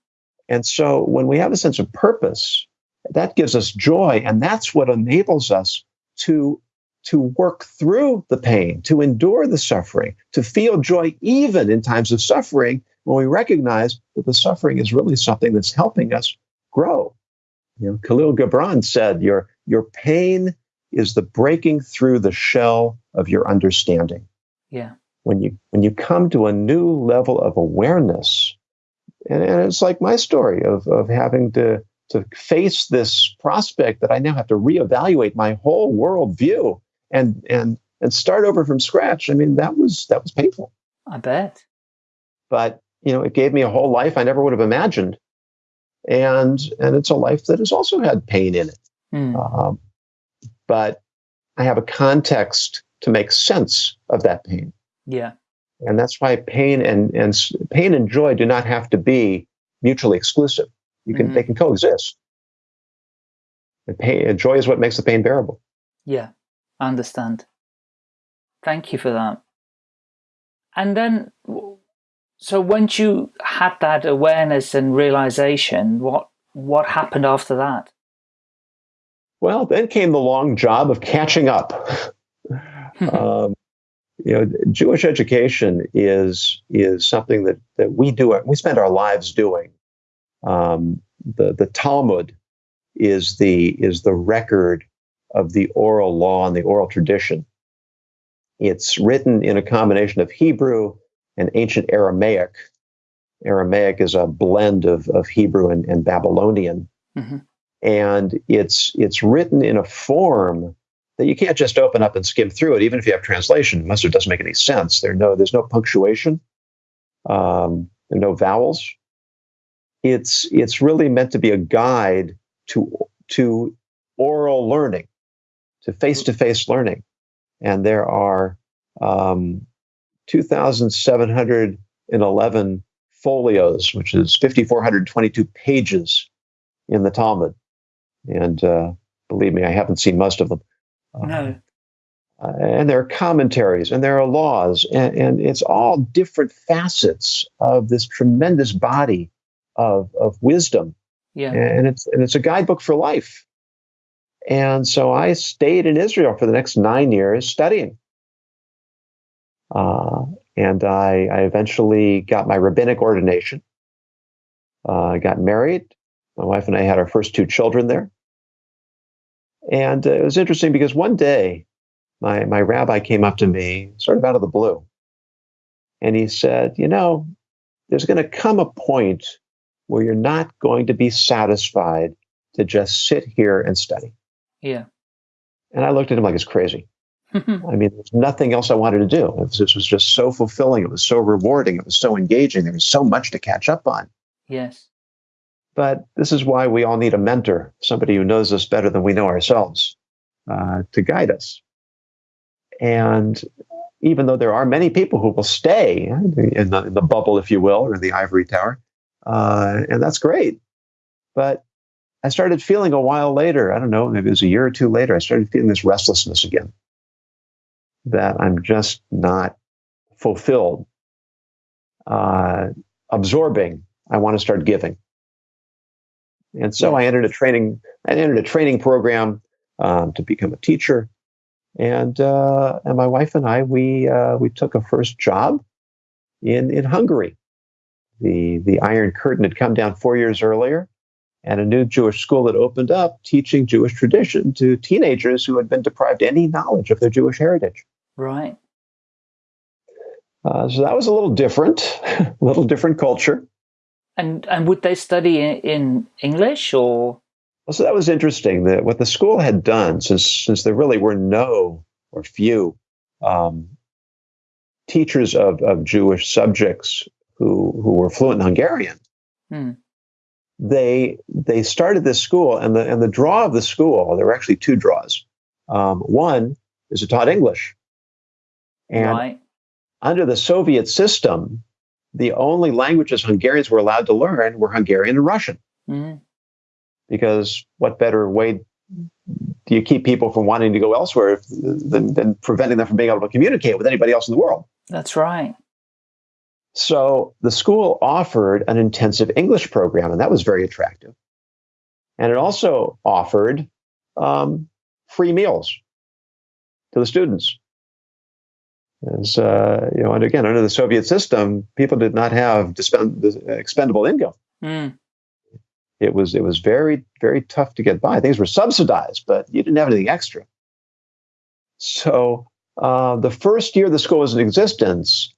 And so when we have a sense of purpose, that gives us joy. And that's what enables us to, to work through the pain, to endure the suffering, to feel joy even in times of suffering when we recognize that the suffering is really something that's helping us grow. You know, Kahlil Gibran said, your, your pain is the breaking through the shell of your understanding. Yeah. When you when you come to a new level of awareness, and, and it's like my story of of having to to face this prospect that I now have to reevaluate my whole worldview and and and start over from scratch. I mean, that was that was painful. I bet. But you know, it gave me a whole life I never would have imagined, and and it's a life that has also had pain in it. Mm. Um, but I have a context to make sense of that pain. Yeah. And that's why pain and, and pain and joy do not have to be mutually exclusive. You can mm-hmm. they can coexist. And pain and joy is what makes the pain bearable. Yeah, I understand. Thank you for that. And then, so once you had that awareness and realization, what what happened after that? Well, then came the long job of catching up. um, you know, Jewish education is is something that that we do. We spend our lives doing. Um, the the Talmud is the is the record of the oral law and the oral tradition. It's written in a combination of Hebrew and ancient Aramaic. Aramaic is a blend of, of Hebrew and, and Babylonian. Mm-hmm and it's it's written in a form that you can't just open up and skim through it, even if you have translation. Most of it doesn't make any sense. There no there's no punctuation, um, no vowels. It's it's really meant to be a guide to to oral learning, to face to face learning, and there are um, 2,711 folios, which is 5,422 pages in the Talmud. And uh, believe me, I haven't seen most of them. Uh, no. Uh, and there are commentaries and there are laws, and, and, it's all different facets of this tremendous body of, of wisdom. Yeah. And it's, and it's a guidebook for life. And so I stayed in Israel for the next nine years studying. Uh, and I, I, eventually got my rabbinic ordination. Uh, I got married. My wife and I had our first two children there. And uh, it was interesting because one day my, my rabbi came up to me, sort of out of the blue, and he said, You know, there's going to come a point where you're not going to be satisfied to just sit here and study. Yeah. And I looked at him like it's crazy. I mean, there's nothing else I wanted to do. This was just so fulfilling. It was so rewarding. It was so engaging. There was so much to catch up on. yes. But this is why we all need a mentor, somebody who knows us better than we know ourselves, uh, to guide us. And even though there are many people who will stay in the, in the bubble, if you will, or the ivory tower, uh, and that's great. But I started feeling a while later, I don't know, maybe it was a year or two later, I started feeling this restlessness again that I'm just not fulfilled, uh, absorbing. I want to start giving. And so I entered a training. I entered a training program um, to become a teacher, and uh, and my wife and I we uh, we took a first job in in Hungary. The the Iron Curtain had come down four years earlier, and a new Jewish school had opened up, teaching Jewish tradition to teenagers who had been deprived any knowledge of their Jewish heritage. Right. Uh, so that was a little different, a little different culture. And and would they study in, in English or? Well, so that was interesting. That what the school had done, since since there really were no or few um, teachers of, of Jewish subjects who who were fluent in Hungarian, Hmm. they they started this school, and the and the draw of the school. There were actually two draws. Um, one is it taught English, and right. under the Soviet system, the only languages Hungarians were allowed to learn were Hungarian and Russian. Mhm. Because what better way do you keep people from wanting to go elsewhere if, than, than preventing them from being able to communicate with anybody else in the world? That's right. So the school offered an intensive English program, and that was very attractive. And it also offered um, free meals to the students. As uh, you know, and again, under the Soviet system, people did not have dispend- expendable income. Mm. It was it was very very tough to get by. Things were subsidized, but you didn't have anything extra. So uh, the first year the school was in existence,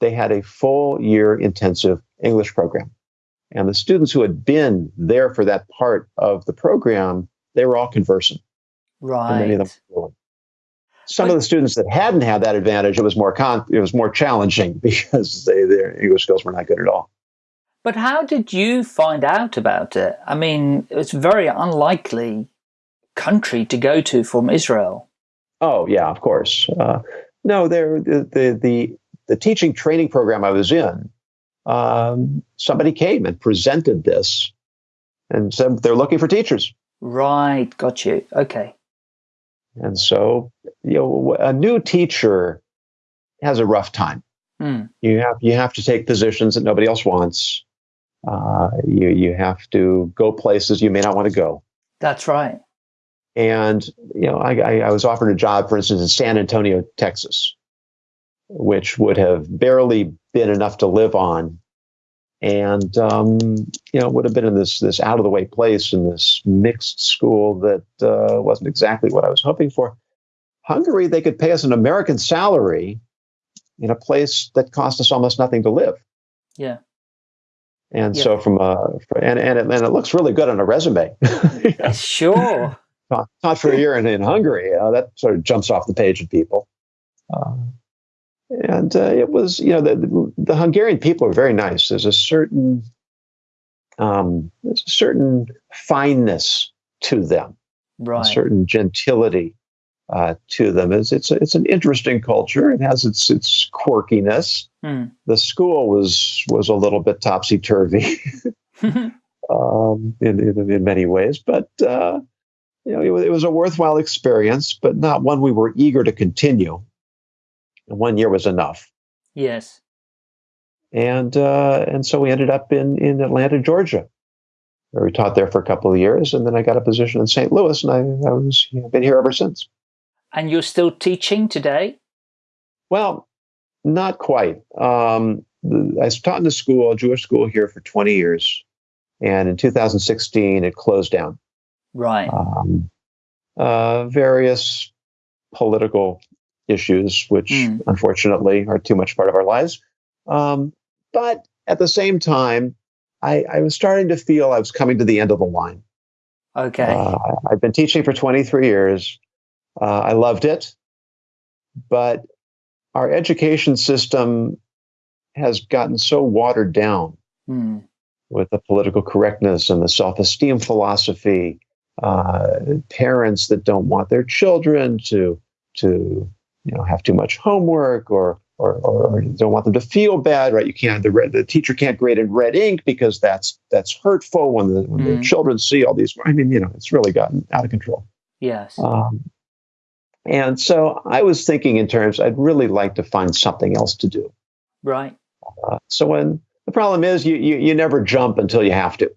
they had a full year intensive English program, and the students who had been there for that part of the program, they were all conversant. and many of them Right. Some of the students that hadn't had that advantage, it was more con- it was more challenging because they, their English skills were not good at all. But how did you find out about it? I mean, it's a very unlikely country to go to from Israel. Oh yeah, of course. Uh, no, there the, the the the teaching training program I was in. Um, somebody came and presented this, and said they're looking for teachers. Right. Got you. Okay. And so, you know, a new teacher has a rough time. Hmm. You have you have to take positions that nobody else wants. Uh, you you have to go places you may not want to go. That's right. And you know, I, I, I was offered a job, for instance, in San Antonio, Texas, which would have barely been enough to live on, and um, you know, would have been in this this out of the way place in this mixed school that uh, wasn't exactly what I was hoping for. Hungary, they could pay us an American salary in a place that cost us almost nothing to live. Yeah. And Yeah. so, from a and and it, and it looks really good on a resume. Sure. not, not for a year in, in Hungary. Uh, that sort of jumps off the page of people. Uh, and uh, it was, you know, the, the Hungarian people are very nice. There's a certain, um, there's a certain fineness to them, right. a certain gentility uh, to them. It's it's it's an interesting culture. It has its its quirkiness. Hmm. The school was was a little bit topsy turvy um, in, in in many ways, but uh, you know, it, it was a worthwhile experience, but not one we were eager to continue. And one year was enough, yes. and uh, and so we ended up in in Atlanta, Georgia, where we taught there for a couple of years, and then I got a position in St. Louis, and I, I was you know, been here ever since. And you're still teaching today? Well, not quite. Um, I taught in a school, a Jewish school here for 20 years, and in 2016 it closed down. Right. um, uh, various political issues, which Mm. unfortunately are too much part of our lives. Um, but at the same time, I, I was starting to feel I was coming to the end of the line. Okay. Uh, I've been teaching for 23 years. Uh, I loved it, but our education system has gotten so watered down Hmm. with the political correctness and the self-esteem philosophy. Uh, parents that don't want their children to to you know have too much homework or or, or don't want them to feel bad, right? You can't the red, the teacher can't grade in red ink because that's that's hurtful when the when the Mm. children see all these. I mean, you know, it's really gotten out of control. Yes. Um, and so I was thinking in terms, I'd really like to find something else to do. right. Uh, so when the problem is, you, you you never jump until you have to.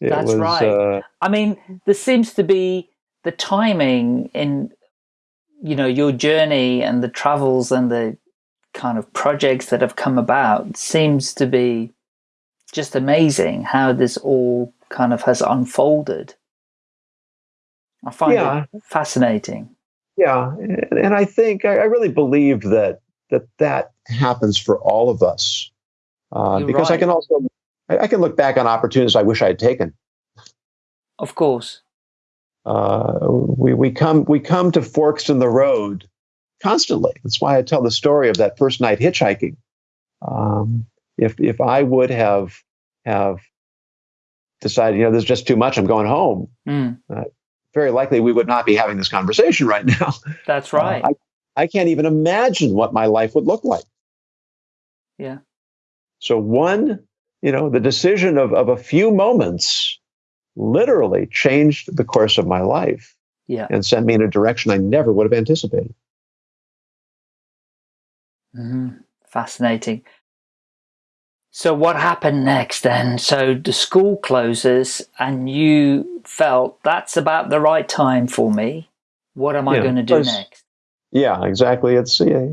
It That's right. Uh, I mean, there seems to be the timing in, you know, your journey and the travels and the kind of projects that have come about seems to be just amazing how this all kind of has unfolded. I find Yeah. it fascinating. yeah, and, I think I, really believe that that that happens for all of us uh, because I can also I, I can look back on opportunities I wish I had taken. Of course. Uh, we we come we come to forks in the road constantly. That's why I tell the story of that first night hitchhiking. Um, if if I would have have decided, you know, there's just too much, I'm going home. Mm, Very likely, we would not be having this conversation right now. that's Uh, right. I, I can't even imagine what my life would look like. Yeah. So one, you know, the decision of, of a few moments literally changed the course of my life yeah. and sent me in a direction I never would have anticipated. Mhm. Fascinating. So what happened next then? So the school closes and you felt that's about the right time for me. What am I going to do next? Yeah, exactly. It's yeah,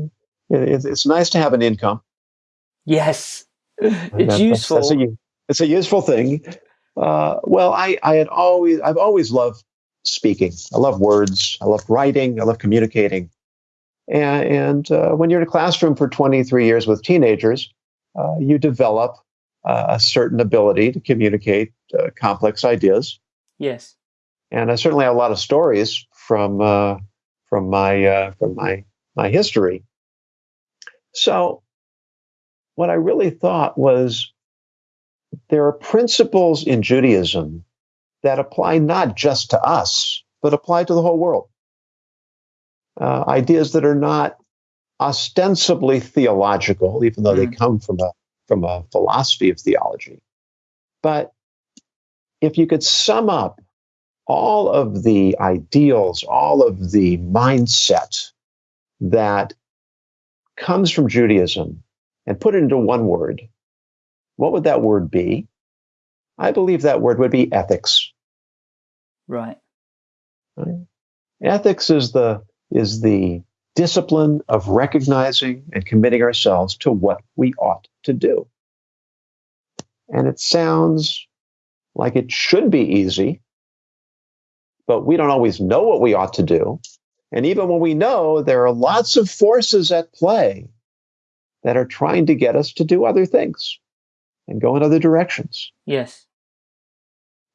it's, it's nice to have an income. Yes. It's that- useful. That's a, u- it's a useful thing. Uh, well, I, I had always, I've always loved speaking. I love words. I love writing. I love communicating. And, and uh, when you're in a classroom for 23 years with teenagers, uh, you develop uh, a certain ability to communicate uh, complex ideas. yes. And I certainly have a lot of stories from uh, from my uh, from my my history. So, what I really thought was there are principles in Judaism that apply not just to us, but apply to the whole world. Uh, ideas that are not ostensibly theological, even though they come from a from a philosophy of theology. But if you could sum up all of the ideals, all of the mindset that comes from Judaism and put it into one word, what would that word be? I believe that word would be ethics. Right. right? Ethics is the is the discipline of recognizing and committing ourselves to what we ought to do. And it sounds like it should be easy, but we don't always know what we ought to do. And even when we know, there are lots of forces at play that are trying to get us to do other things and go in other directions. Yes.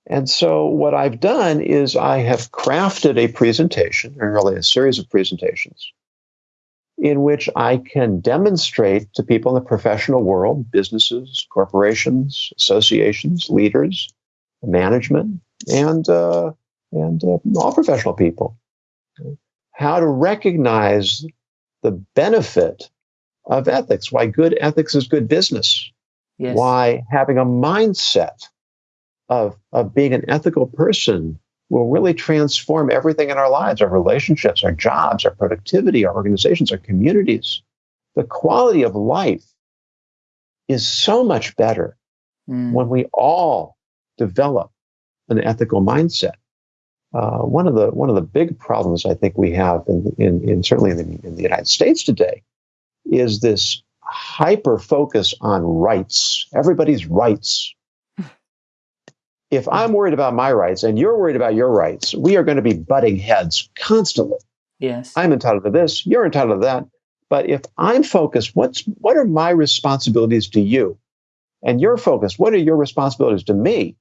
And so, what I've done is I have crafted a presentation, or really a series of presentations, in which I can demonstrate to people in the professional world, businesses, corporations, associations, leaders, management, and, uh, and uh, all professional people, how to recognize the benefit of ethics, why good ethics is good business, Yes. why having a mindset of, of being an ethical person will really transform everything in our lives our relationships, our jobs, our productivity, our organizations, our communities. The quality of life is so much better Mm. when we all develop an ethical mindset. Uh, one of the one of the big problems I think we have in, in, in certainly in the, in the United States today is this hyper focus on rights. Everybody's rights. If I'm worried about my rights and you're worried about your rights, we are going to be butting heads constantly. Yes. I'm entitled to this, you're entitled to that. But if I'm focused, what's what are my responsibilities to you? And you're focused, what are your responsibilities to me?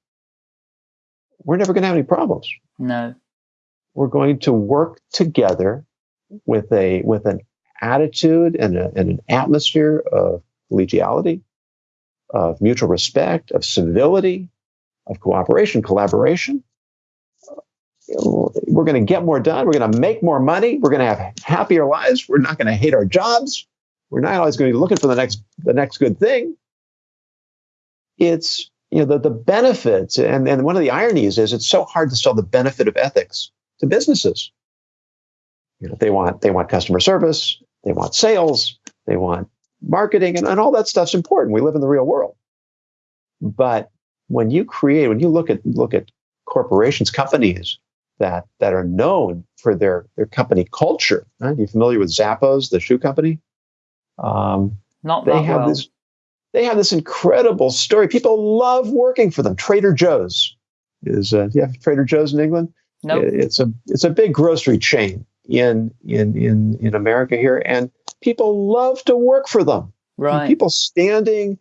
We're never going to have any problems. No. We're going to work together with a with an attitude and, a, and an atmosphere of collegiality, of mutual respect, of civility, of cooperation, collaboration. We're going to get more done. We're going to make more money. We're going to have happier lives. We're not going to hate our jobs. We're not always going to be looking for the next the next good thing. It's you know the, the benefits and, and one of the ironies is it's so hard to sell the benefit of ethics to businesses. You know, they want they want customer service, they want sales, they want marketing, and, and all that stuff's important. We live in the real world. But when you create, when you look at look at corporations, companies that that are known for their their company culture. Right? You familiar with Zappos, the shoe company? Um, Not they have well. this. They have this incredible story. People love working for them. Trader Joe's is. Uh, do you have Trader Joe's in England? No. Nope. It's a it's a big grocery chain in in in in America here, and people love to work for them. Right. people standing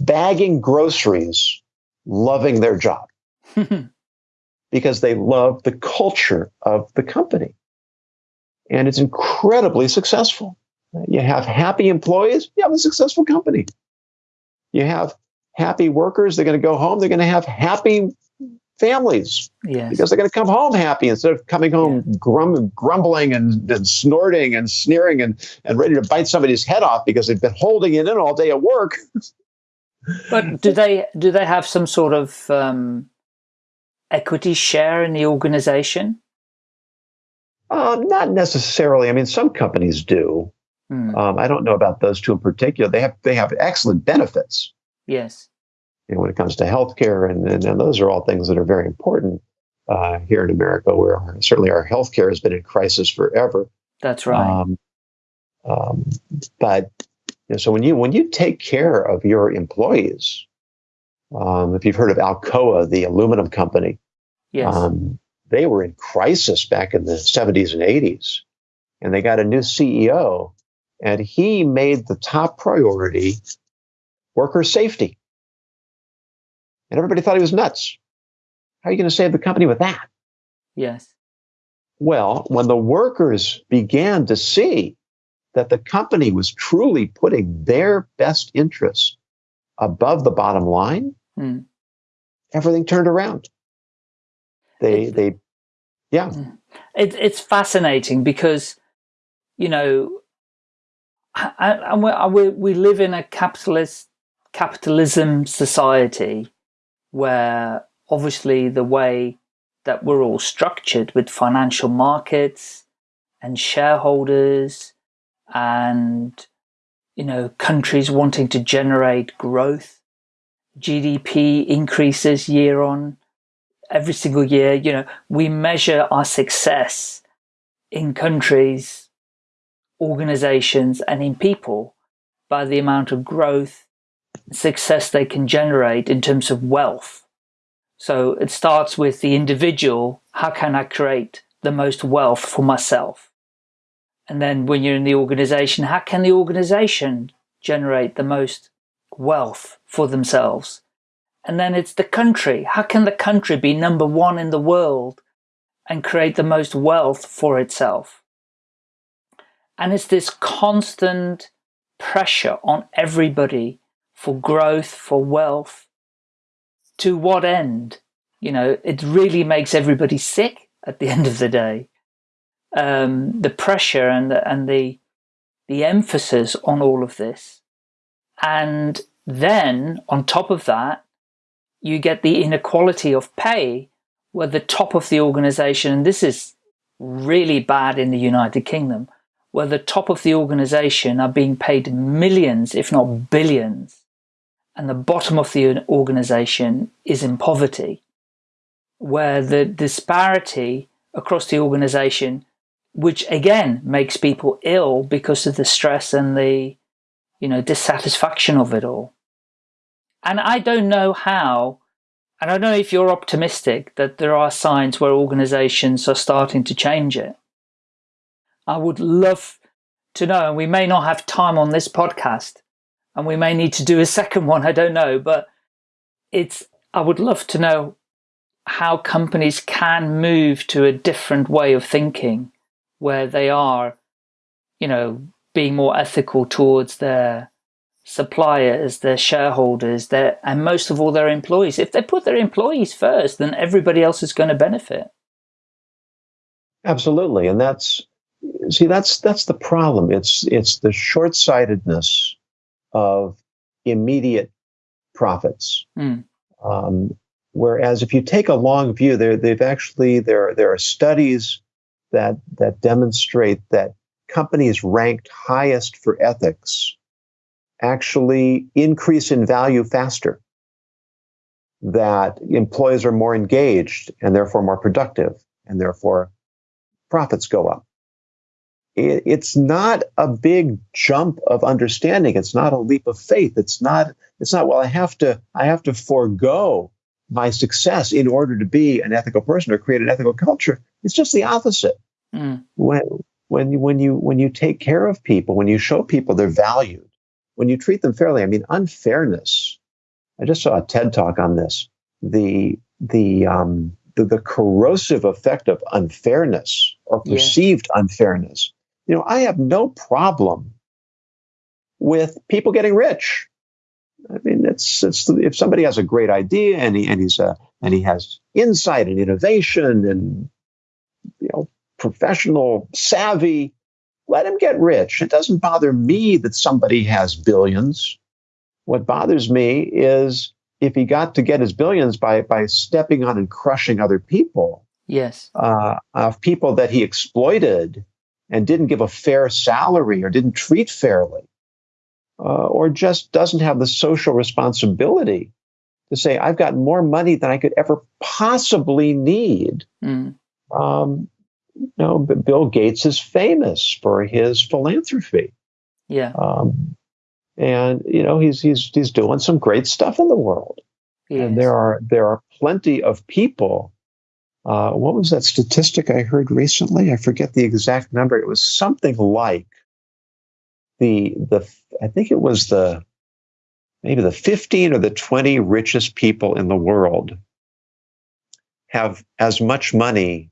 bagging groceries, loving their job because they love the culture of the company. And it's incredibly successful. You have happy employees, you have a successful company. You have happy workers, they're going to go home, they're going to have happy families yes. because they're going to come home happy instead of coming home yeah. grum, grumbling and, and, snorting and sneering and, and ready to bite somebody's head off because they've been holding it in all day at work. but do they do they have some sort of um, equity share in the organization? Um, not necessarily. I mean, some companies do. Hmm. Um, I don't know about those two in particular. They have they have excellent benefits. Yes. You know, when it comes to healthcare, and, and, and those are all things that are very important uh, here in America, where our, certainly our healthcare has been in crisis forever. That's right. Um, um, but you know, so when you when you take care of your employees, um, if you've heard of Alcoa, the aluminum company, yes. Um, they were in crisis back in the 70s and 80s, and they got a new CEO, and he made the top priority worker safety. And everybody thought he was nuts. How are you going to save the company with that? Yes. Well, when the workers began to see that the company was truly putting their best interests above the bottom line, hmm. everything turned around. They, it, they, yeah. Hmm. It, it's fascinating because, you know, and we, we live in a capitalist capitalism society where obviously the way that we're all structured with financial markets and shareholders and you know countries wanting to generate growth gdp increases year on every single year you know we measure our success in countries organizations and in people by the amount of growth success they can generate in terms of wealth so it starts with the individual how can i create the most wealth for myself and then when you're in the organization, how can the organization generate the most wealth for themselves? And then it's the country. How can the country be number one in the world and create the most wealth for itself? And it's this constant pressure on everybody for growth, for wealth. To what end? You know, it really makes everybody sick at the end of the day um, the pressure and the, and the the emphasis on all of this, and then on top of that, you get the inequality of pay, where the top of the organization, and this is really bad in the United Kingdom, where the top of the organization are being paid millions, if not billions, and the bottom of the organization is in poverty, where the disparity across the organization which again makes people ill because of the stress and the, you know, dissatisfaction of it all. And I don't know how, and I don't know if you're optimistic that there are signs where organizations are starting to change it. I would love to know, and we may not have time on this podcast, and we may need to do a second one. I don't know, but it's. I would love to know how companies can move to a different way of thinking, where they are, you know, being more ethical towards their suppliers, their shareholders, their and most of all their employees. If they put their employees first, then everybody else is going to benefit. Absolutely, and that's see that's that's the problem. It's it's the short sightedness of immediate profits. Mm. Um, whereas if you take a long view, there they've actually there there are studies that that demonstrate that companies ranked highest for ethics actually increase in value faster. That employees are more engaged and therefore more productive, and therefore profits go up. It's not a big jump of understanding. It's not a leap of faith. It's not. It's not. Well, I have to. I have to forego my success in order to be an ethical person or create an ethical culture. It's just the opposite. Mm. When when you, when you when you take care of people, when you show people they're valued, when you treat them fairly, I mean, unfairness. I just saw a TED talk on this. The the um, the, the corrosive effect of unfairness or perceived yeah. unfairness. You know, I have no problem with people getting rich. I mean, it's it's if somebody has a great idea and he and he's a and he has insight and innovation and you know professional savvy, let him get rich. It doesn't bother me that somebody has billions. What bothers me is if he got to get his billions by by stepping on and crushing other people. Yes. Uh, of people that he exploited and didn't give a fair salary or didn't treat fairly, uh, or just doesn't have the social responsibility to say, "I've got more money than I could ever possibly need." Mm. Um, you know, Bill Gates is famous for his philanthropy. Yeah. Um, and you know he's he's he's doing some great stuff in the world. Yes. And there are there are plenty of people. Uh, what was that statistic I heard recently? I forget the exact number. It was something like the the I think it was the maybe the 15 or the 20 richest people in the world have as much money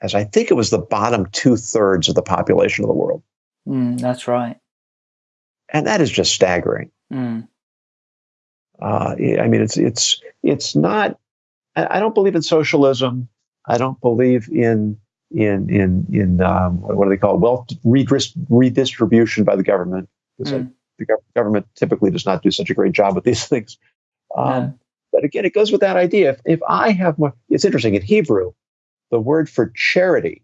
as I think it was the bottom two thirds of the population of the world. Mm, that's right. And that is just staggering. Mm. Uh, I mean, it's it's it's not. I don't believe in socialism. I don't believe in in in in um, what do they call it? wealth redistribution by the government mm. the government typically does not do such a great job with these things. Um, yeah. But again, it goes with that idea. If, if I have more, it's interesting in Hebrew the word for charity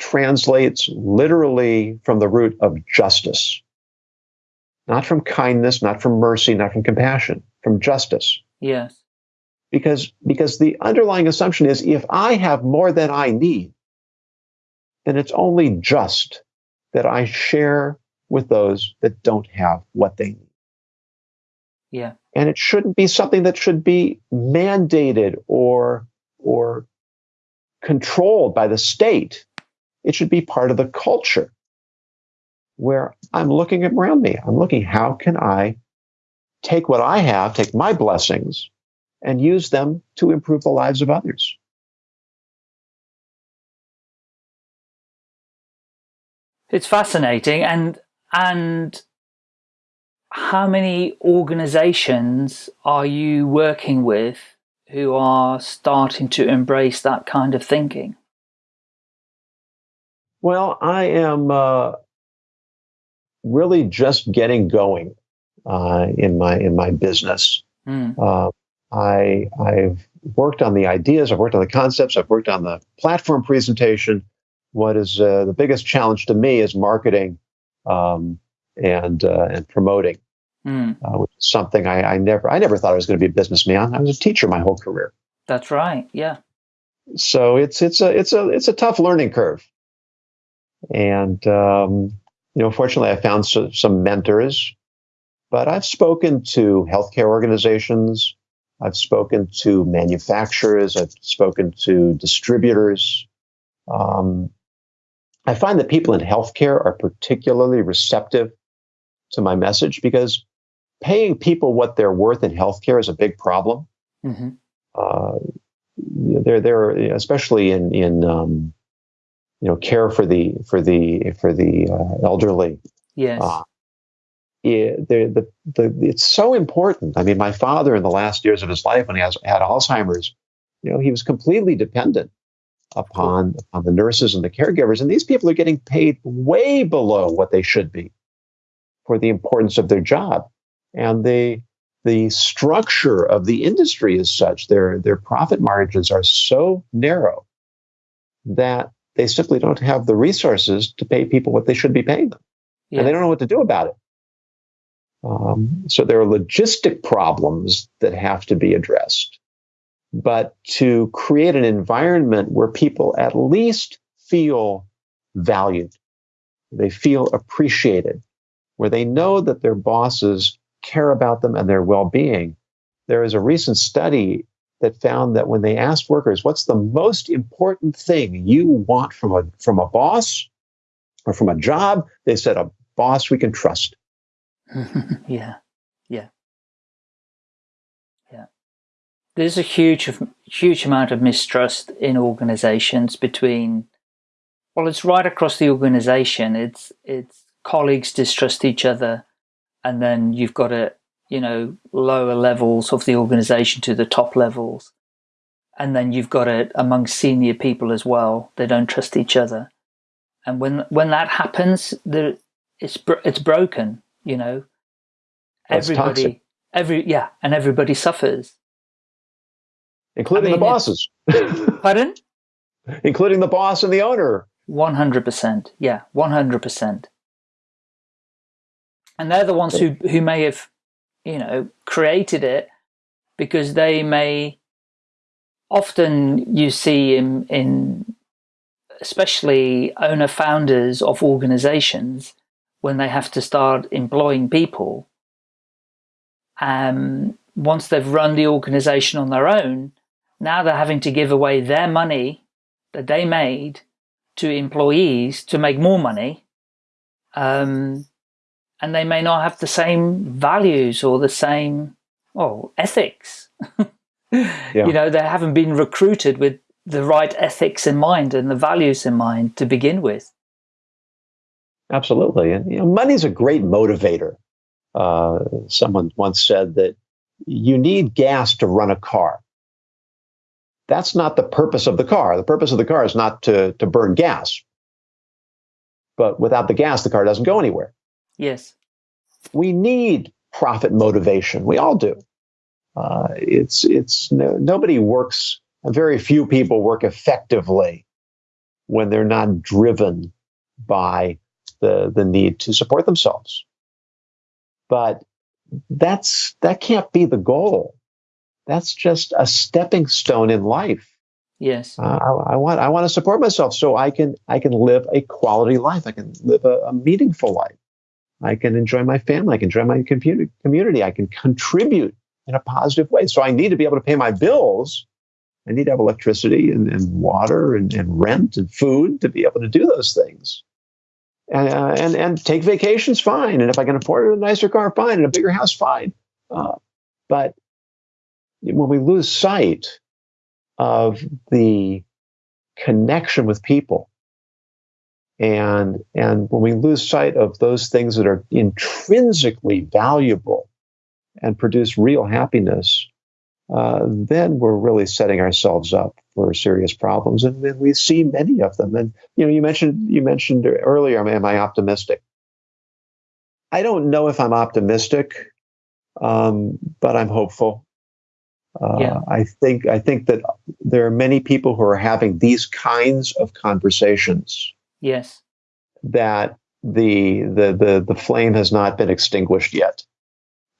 translates literally from the root of justice, not from kindness, not from mercy, not from compassion, from justice. Yes. Because, because the underlying assumption is if I have more than I need, then it's only just that I share with those that don't have what they need. Yeah. And it shouldn't be something that should be mandated or, or controlled by the state. It should be part of the culture where I'm looking around me. I'm looking, how can I take what I have, take my blessings, and use them to improve the lives of others? It's fascinating. And, and how many organizations are you working with who are starting to embrace that kind of thinking? Well, I am uh, really just getting going uh, in my in my business. Mm. Uh, I I've worked on the ideas, I've worked on the concepts, I've worked on the platform presentation. What is uh, the biggest challenge to me is marketing um, and uh, and promoting mm. uh, which is something I, I, never I never thought I was going to be a businessman. I was a teacher my whole career. That's right. Yeah. So it's it's a it's a it's a tough learning curve, and um, you know, fortunately, I found so, some mentors. But I've spoken to healthcare organizations. I've spoken to manufacturers. I've spoken to distributors. Um, I find that people in healthcare are particularly receptive to my message because paying people what they're worth in healthcare is a big problem. Mm-hmm. Uh, they're, they're especially in in um, you know care for the for the for the uh, elderly. Yes. Uh, it, the, the, the, it's so important. I mean, my father in the last years of his life, when he has, had Alzheimer's, you know, he was completely dependent upon, upon the nurses and the caregivers. And these people are getting paid way below what they should be for the importance of their job. And the, the structure of the industry is such, their, their profit margins are so narrow that they simply don't have the resources to pay people what they should be paying them. Yeah. And they don't know what to do about it. Um, so there are logistic problems that have to be addressed. But to create an environment where people at least feel valued, they feel appreciated, where they know that their bosses care about them and their well being. There is a recent study that found that when they asked workers, what's the most important thing you want from a, from a boss or from a job? They said, a boss we can trust. yeah, yeah, yeah. There's a huge, huge amount of mistrust in organizations between. Well, it's right across the organization. It's it's colleagues distrust each other, and then you've got a you know lower levels of the organization to the top levels, and then you've got it among senior people as well. They don't trust each other, and when when that happens, the it's it's broken you know That's everybody toxic. every yeah and everybody suffers. Including I mean, the bosses. Pardon? Including the boss and the owner. 100% yeah 100% and they're the ones who who may have you know created it because they may often you see in in especially owner founders of organizations when they have to start employing people, um, once they've run the organization on their own, now they're having to give away their money that they made to employees to make more money. Um, and they may not have the same values or the same, oh, ethics. yeah. You know, they haven't been recruited with the right ethics in mind and the values in mind to begin with. Absolutely. And you know, money's a great motivator. Uh, someone once said that you need gas to run a car. That's not the purpose of the car. The purpose of the car is not to, to burn gas. But without the gas, the car doesn't go anywhere. Yes. We need profit motivation. We all do. Uh, it's it's no, nobody works. Very few people work effectively when they're not driven by the, the need to support themselves. But that's that can't be the goal. That's just a stepping stone in life. Yes, uh, I, I, want I want to support myself so I can I can live a quality life. I can live a, a meaningful life. I can enjoy my family. I can enjoy my community. I can contribute in a positive way. So I need to be able to pay my bills. I need to have electricity and, and water and, and rent and food to be able to do those things and, uh, and and take vacations, fine. And if I can afford a nicer car, fine. And a bigger house, fine. Uh, but when we lose sight of the connection with people, and and when we lose sight of those things that are intrinsically valuable and produce real happiness, uh, then we're really setting ourselves up for serious problems, and, and, we see many of them. And you know, you mentioned you mentioned earlier, am I optimistic? I don't know if I'm optimistic, um, but I'm hopeful. Uh, yeah. I think I think that there are many people who are having these kinds of conversations. Yes, that the the the the flame has not been extinguished yet,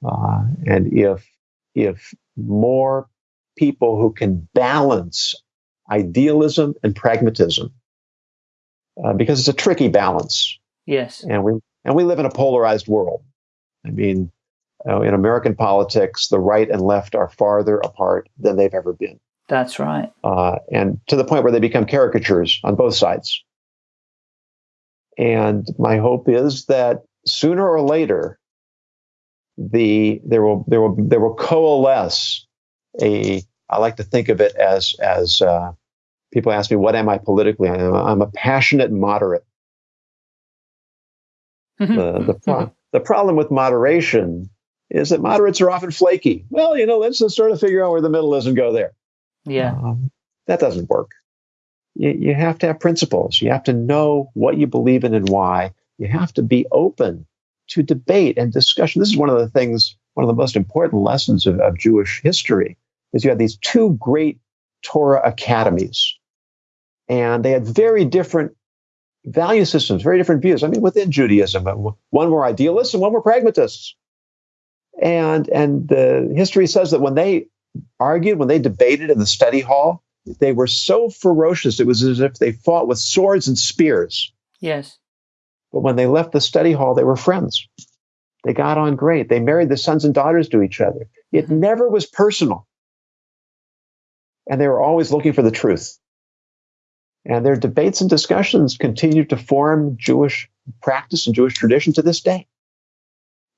uh, and if if more people who can balance idealism and pragmatism uh, because it's a tricky balance. Yes. And we and we live in a polarized world. I mean, uh, in American politics, the right and left are farther apart than they've ever been. That's right. Uh, and to the point where they become caricatures on both sides. And my hope is that sooner or later, the there will there will there will coalesce a. I like to think of it as as uh, people ask me, "What am I politically?" I'm, I'm a passionate moderate. Mm-hmm. the the, pro- the problem with moderation is that moderates are often flaky. Well, you know, let's just sort of figure out where the middle is and go there. Yeah. Um, that doesn't work. You, you have to have principles. You have to know what you believe in and why. You have to be open to debate and discussion. This is one of the things, one of the most important lessons of, of Jewish history is you had these two great Torah academies, and they had very different value systems, very different views. I mean, within Judaism, uh, one were idealists and one were pragmatists. And and the history says that when they argued, when they debated in the study hall, they were so ferocious. It was as if they fought with swords and spears. Yes. But when they left the study hall, they were friends. They got on great. They married the sons and daughters to each other. It Mhm. never was personal. And they were always looking for the truth. And their debates and discussions continue to form Jewish practice and Jewish tradition to this day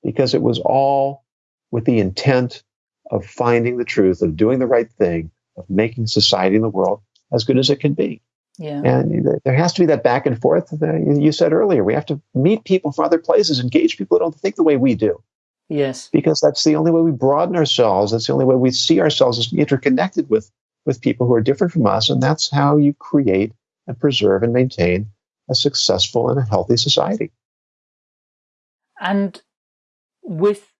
because it was all with the intent of finding the truth, of doing the right thing, of making society and the world as good as it can be. Yeah. And there has to be that back and forth that you said earlier. We have to meet people from other places, engage people who don't think the way we do, Yes. because that's the only way we broaden ourselves. That's the only way we see ourselves as interconnected with, with people who are different from us. And that's how you create and preserve and maintain a successful and a healthy society. And with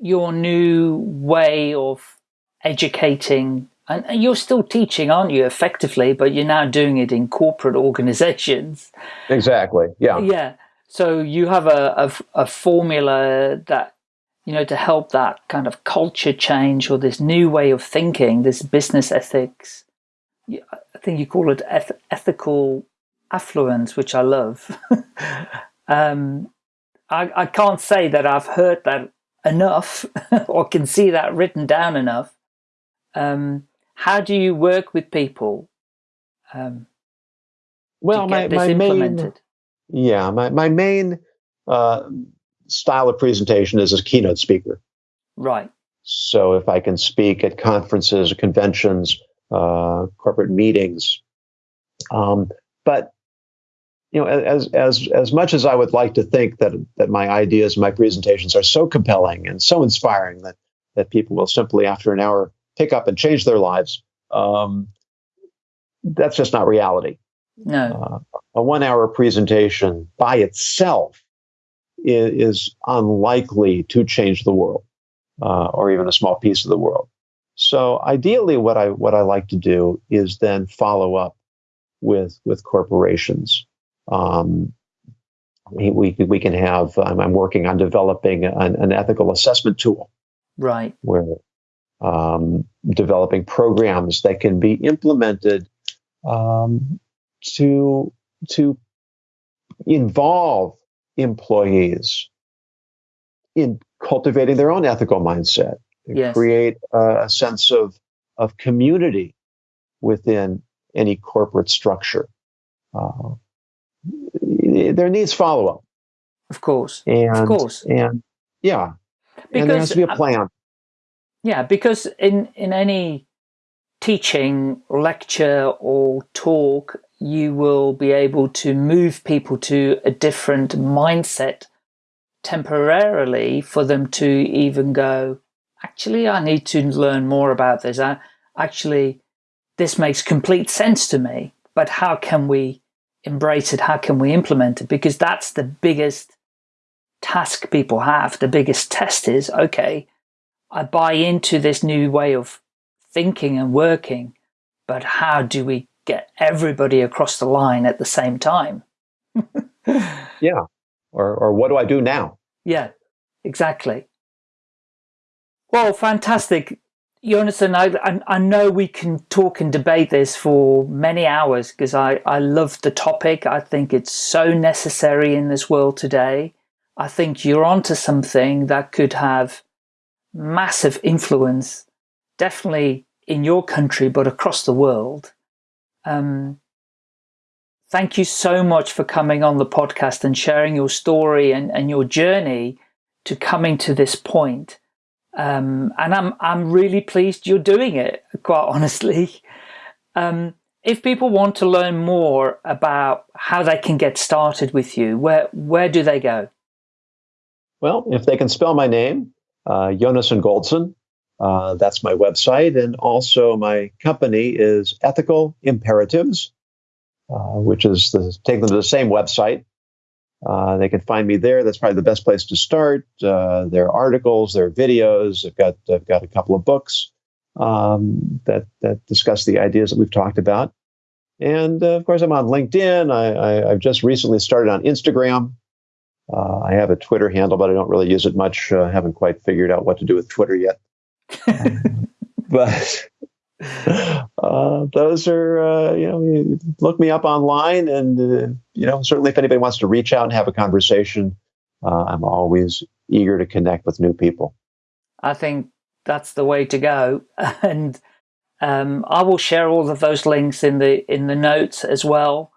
your new way of educating, and you're still teaching, aren't you, effectively, but you're now doing it in corporate organizations. Exactly. Yeah. Yeah. So you have a a formula that, you know, to help that kind of culture change or this new way of thinking, this business ethics. I think you call it eth- ethical affluence, which I love. um, I, I can't say that I've heard that enough or can see that written down enough. Um, how do you work with people um, Well, to my, my main, implemented? yeah, my, my main uh, style of presentation is as a keynote speaker. Right. So if I can speak at conferences, conventions, uh, corporate meetings, um, but you know, as as as much as I would like to think that that my ideas, my presentations are so compelling and so inspiring that that people will simply after an hour pick up and change their lives, um, that's just not reality. No. Uh, a one-hour presentation by itself is, is unlikely to change the world, uh, or even a small piece of the world. So ideally, what I what I like to do is then follow up with with corporations. Um, we, we we can have. I'm, I'm working on developing an, an ethical assessment tool Right. where um, developing programs that can be implemented um, to to involve employees in cultivating their own ethical mindset, Yes. create a, a sense of of community within any corporate structure. Uh, there needs follow up, Of course. and Of course. and yeah, and there has to be a plan. Yeah, because in in any teaching, lecture, or talk, you will be able to move people to a different mindset temporarily for them to even go, actually, I need to learn more about this. I, actually, this makes complete sense to me, but how can we embrace it? How can we implement it? Because that's the biggest task people have. The biggest test is, okay, I buy into this new way of thinking and working, but how do we get everybody across the line at the same time? Yeah, or or what do I do now? Yeah, exactly. Well, fantastic. Jonathan, I, I, I know we can talk and debate this for many hours because I, I love the topic. I think it's so necessary in this world today. I think you're onto something that could have massive influence, definitely in your country, but across the world. Um, thank you so much for coming on the podcast and sharing your story and, and your journey to coming to this point. Um, and I'm, I'm really pleased you're doing it, quite honestly. Um, if people want to learn more about how they can get started with you, where, where do they go? Well, if they can spell my name, uh, Yonason Goldson, uh, that's my website. And also my company is Ethical Imperatives, uh, which is the, take them to the same website. Uh, they can find me there. That's probably the best place to start. Uh, there are articles, there are videos. I've got I've got a couple of books um, that that discuss the ideas that we've talked about. And uh, of course, I'm on LinkedIn. I, have just recently started on Instagram. Uh, I have a Twitter handle, but I don't really use it much. I haven't quite figured out what to do with Twitter yet. but uh, those are, uh, you know, look me up online. And, uh, you know, certainly if anybody wants to reach out and have a conversation, uh, I'm always eager to connect with new people. I think that's the way to go. And um, I will share all of those links in the in the notes as well.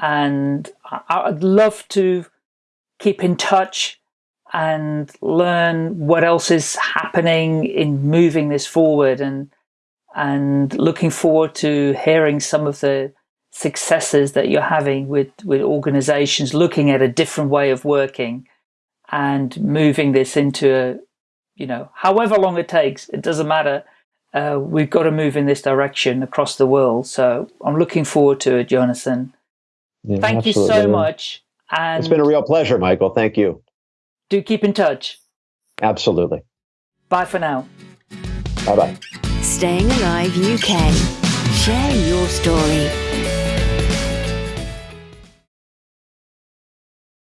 And I'd love to keep in touch and learn what else is happening in moving this forward and and looking forward to hearing some of the successes that you're having with with organizations looking at a different way of working and moving this into a you know however long it takes it doesn't matter. Uh, we've got to move in this direction across the world. So i'm looking forward to it jonathan. Yeah, thank absolutely. you so much and it's been a real pleasure michael thank you do keep in touch. Absolutely. Bye for now. Bye bye. Staying Alive UK. Share your story.